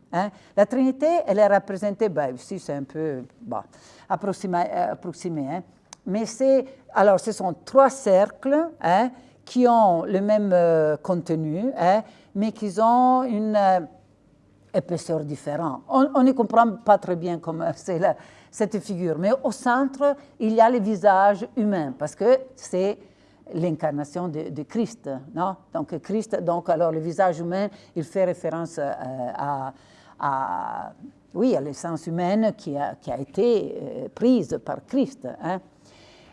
La Trinité, elle est représentée, ben, ici c'est un peu bon, approximé, euh, mais c'est, alors ce sont trois cercles qui ont le même contenu, mais qui ont une épaisseur différente. On, ne comprend pas très bien comment [laughs] c'est cette figure, mais au centre, il y a le visage humain, parce que c'est l'incarnation de, Christ. Non? Donc, Christ, donc, alors le visage humain, il fait référence euh, à, oui, à l'essence humaine qui a, qui a été euh, prise par Christ. Hein.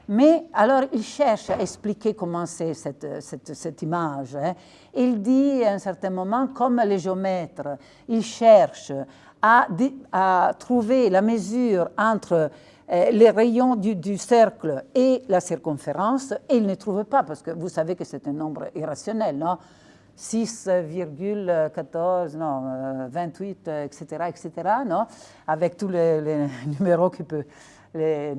Mais alors, il cherche à expliquer comment c'est cette, cette, cette, image. Hein. Il dit à un certain moment, comme les géomètres, il cherche à, trouver la mesure entre euh, les rayons du, du, cercle et la circonférence, et il ne trouve pas, parce que vous savez que c'est un nombre irrationnel, non? 6,14, non, 28, etc., etc., non? Avec tous les, les [laughs] numéros qui peuvent les,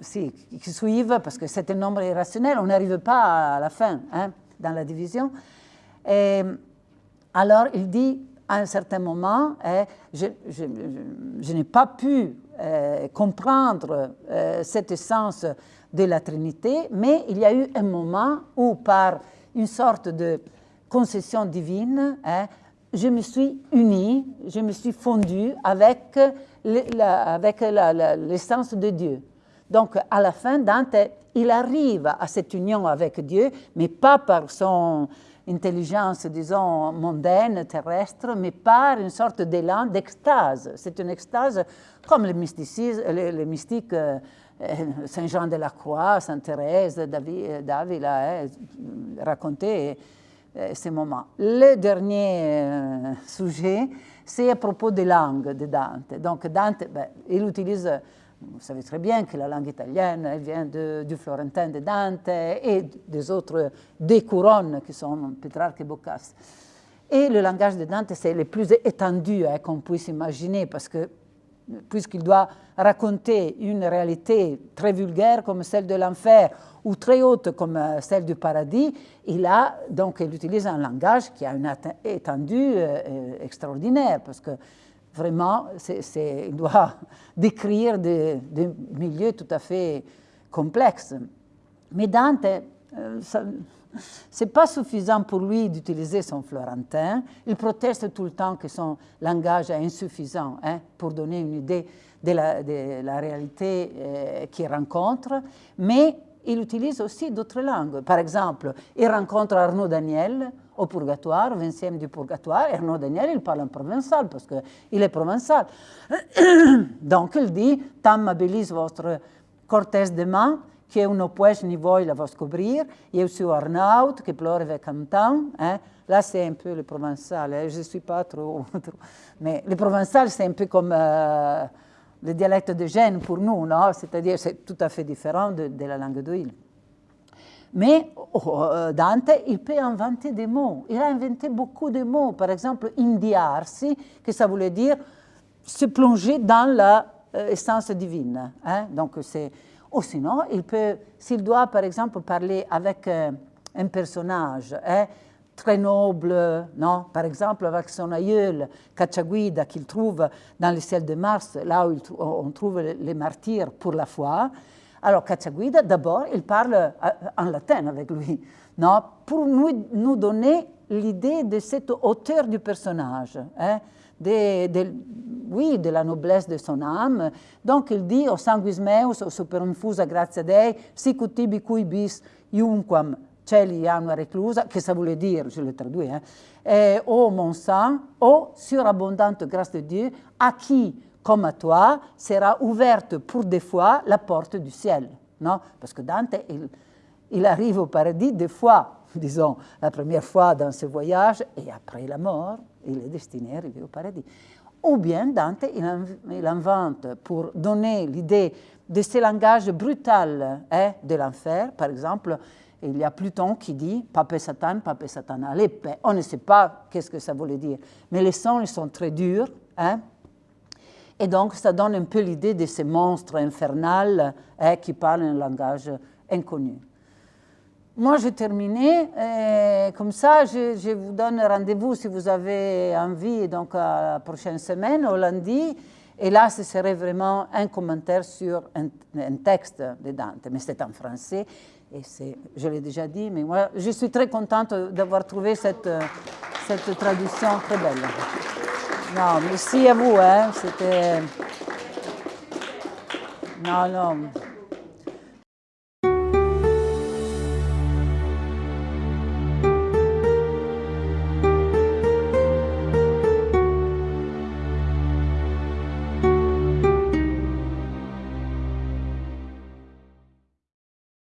si, qui suivent, parce que c'est un nombre irrationnel, on n'arrive pas à la fin hein, dans la division. Et, alors il dit à un certain moment, eh, je, je, n'ai pas pu eh, comprendre eh, cette essence de la Trinité, mais il y a eu un moment où par une sorte de concession divine, je me suis unie, je me suis fondue avec l'essence de Dieu. Donc, à la fin, Dante, il arrive à cette union avec Dieu, mais pas par son intelligence, disons, mondaine, terrestre, mais par une sorte d'élan d'extase. C'est une extase comme les, mystiques euh, Saint Jean de la Croix, Sainte Thérèse, d'Avila hein, racontaient euh, moments. Le dernier euh, sujet, c'est à propos des langues de Dante. Donc Dante, ben, il utilise, vous savez très bien que la langue italienne elle vient du florentin de Dante et des autres des couronnes qui sont Pétrarque et Boccace. Et le langage de Dante, c'est le plus étendu hein, qu'on puisse imaginer, parce que puisqu'il doit raconter une réalité très vulgaire comme celle de l'enfer ou très haute comme euh, celle du paradis, il, a, donc, il utilise un langage qui a une étendue euh, euh, extraordinaire parce que vraiment, il doit [laughs] décrire des, milieux tout à fait complexes. Mais Dante, ce n'est pas suffisant pour lui d'utiliser son florentin. Il proteste tout le temps que son langage est insuffisant hein, pour donner une idée de la, réalité qu'il rencontre, mais il utilise aussi d'autres langues. Par exemple, il rencontre Arnaud Daniel au Purgatoire, 20e du Purgatoire. Arnaud Daniel, il parle en provençal parce qu'il est provençal. [coughs] Donc, il dit Tam abilis votre cortès de main, que uno pues ni voi la vos cobrir, eu suis Arnaud, qui pleure avec un temps. Hein. Là, c'est un peu le provençal. Hein. Je ne suis pas trop, Mais le provençal, c'est un peu comme... Euh, le dialecte de Gênes pour nous, non c'est-à-dire c'est tout à fait différent de, la langue d'Huile. Mais oh, euh, Dante, il peut inventer des mots. Il a inventé beaucoup de mots. Par exemple, indiarsi, que ça voulait dire se plonger dans l'essence euh, divine. Hein? Donc, c'est... Ou sinon, il peut, s'il doit, par exemple, parler avec euh, un personnage, hein, très noble, non par exemple avec son aïeul Cacciaguida qu'il trouve dans le ciel de Mars, là où on trouve les martyrs pour la foi. Alors Cacciaguida, d'abord, il parle euh, en latin avec lui, non pour nous, nous donner l'idée de cette hauteur du personnage, hein, de, oui, de la noblesse de son âme. Donc il dit, o sanguis meus, o super infusa gratia Dei, sic utibi cui bis iunquam Celi a una reclusa, che ça voulait dire, je le traduis, hein, ô mon sang, ô surabondante grâce de Dieu, à qui, comme à toi, sera ouverte pour des fois la porte du ciel. Non Parce que Dante, il, il arrive au paradis des fois, [laughs] disons, la première fois dans ce voyage, et après la mort, il est destiné à arriver au paradis. Ou bien Dante, il, invente pour donner l'idée de ce langage brutal hein, de l'enfer, par exemple, il y a Pluton qui dit Pape Satan, Pape Satan à l'épée. On ne sait pas qu'est-ce que ça voulait dire, mais les sons ils sont très durs. Hein? Et donc, ça donne un peu l'idée de ces monstres infernaux hein, qui parlent un langage inconnu. Moi, j'ai terminé. comme ça, je, vous donne rendez-vous si vous avez envie, donc à la prochaine semaine, au lundi. Et là, ce serait vraiment un commentaire sur un, un texte de Dante, mais c'est en français. Et je l'ai déjà dit, mais moi, je suis très contente d'avoir trouvé cette, cette traduction très belle. Non, merci à vous. Hein, C'était... Non, non.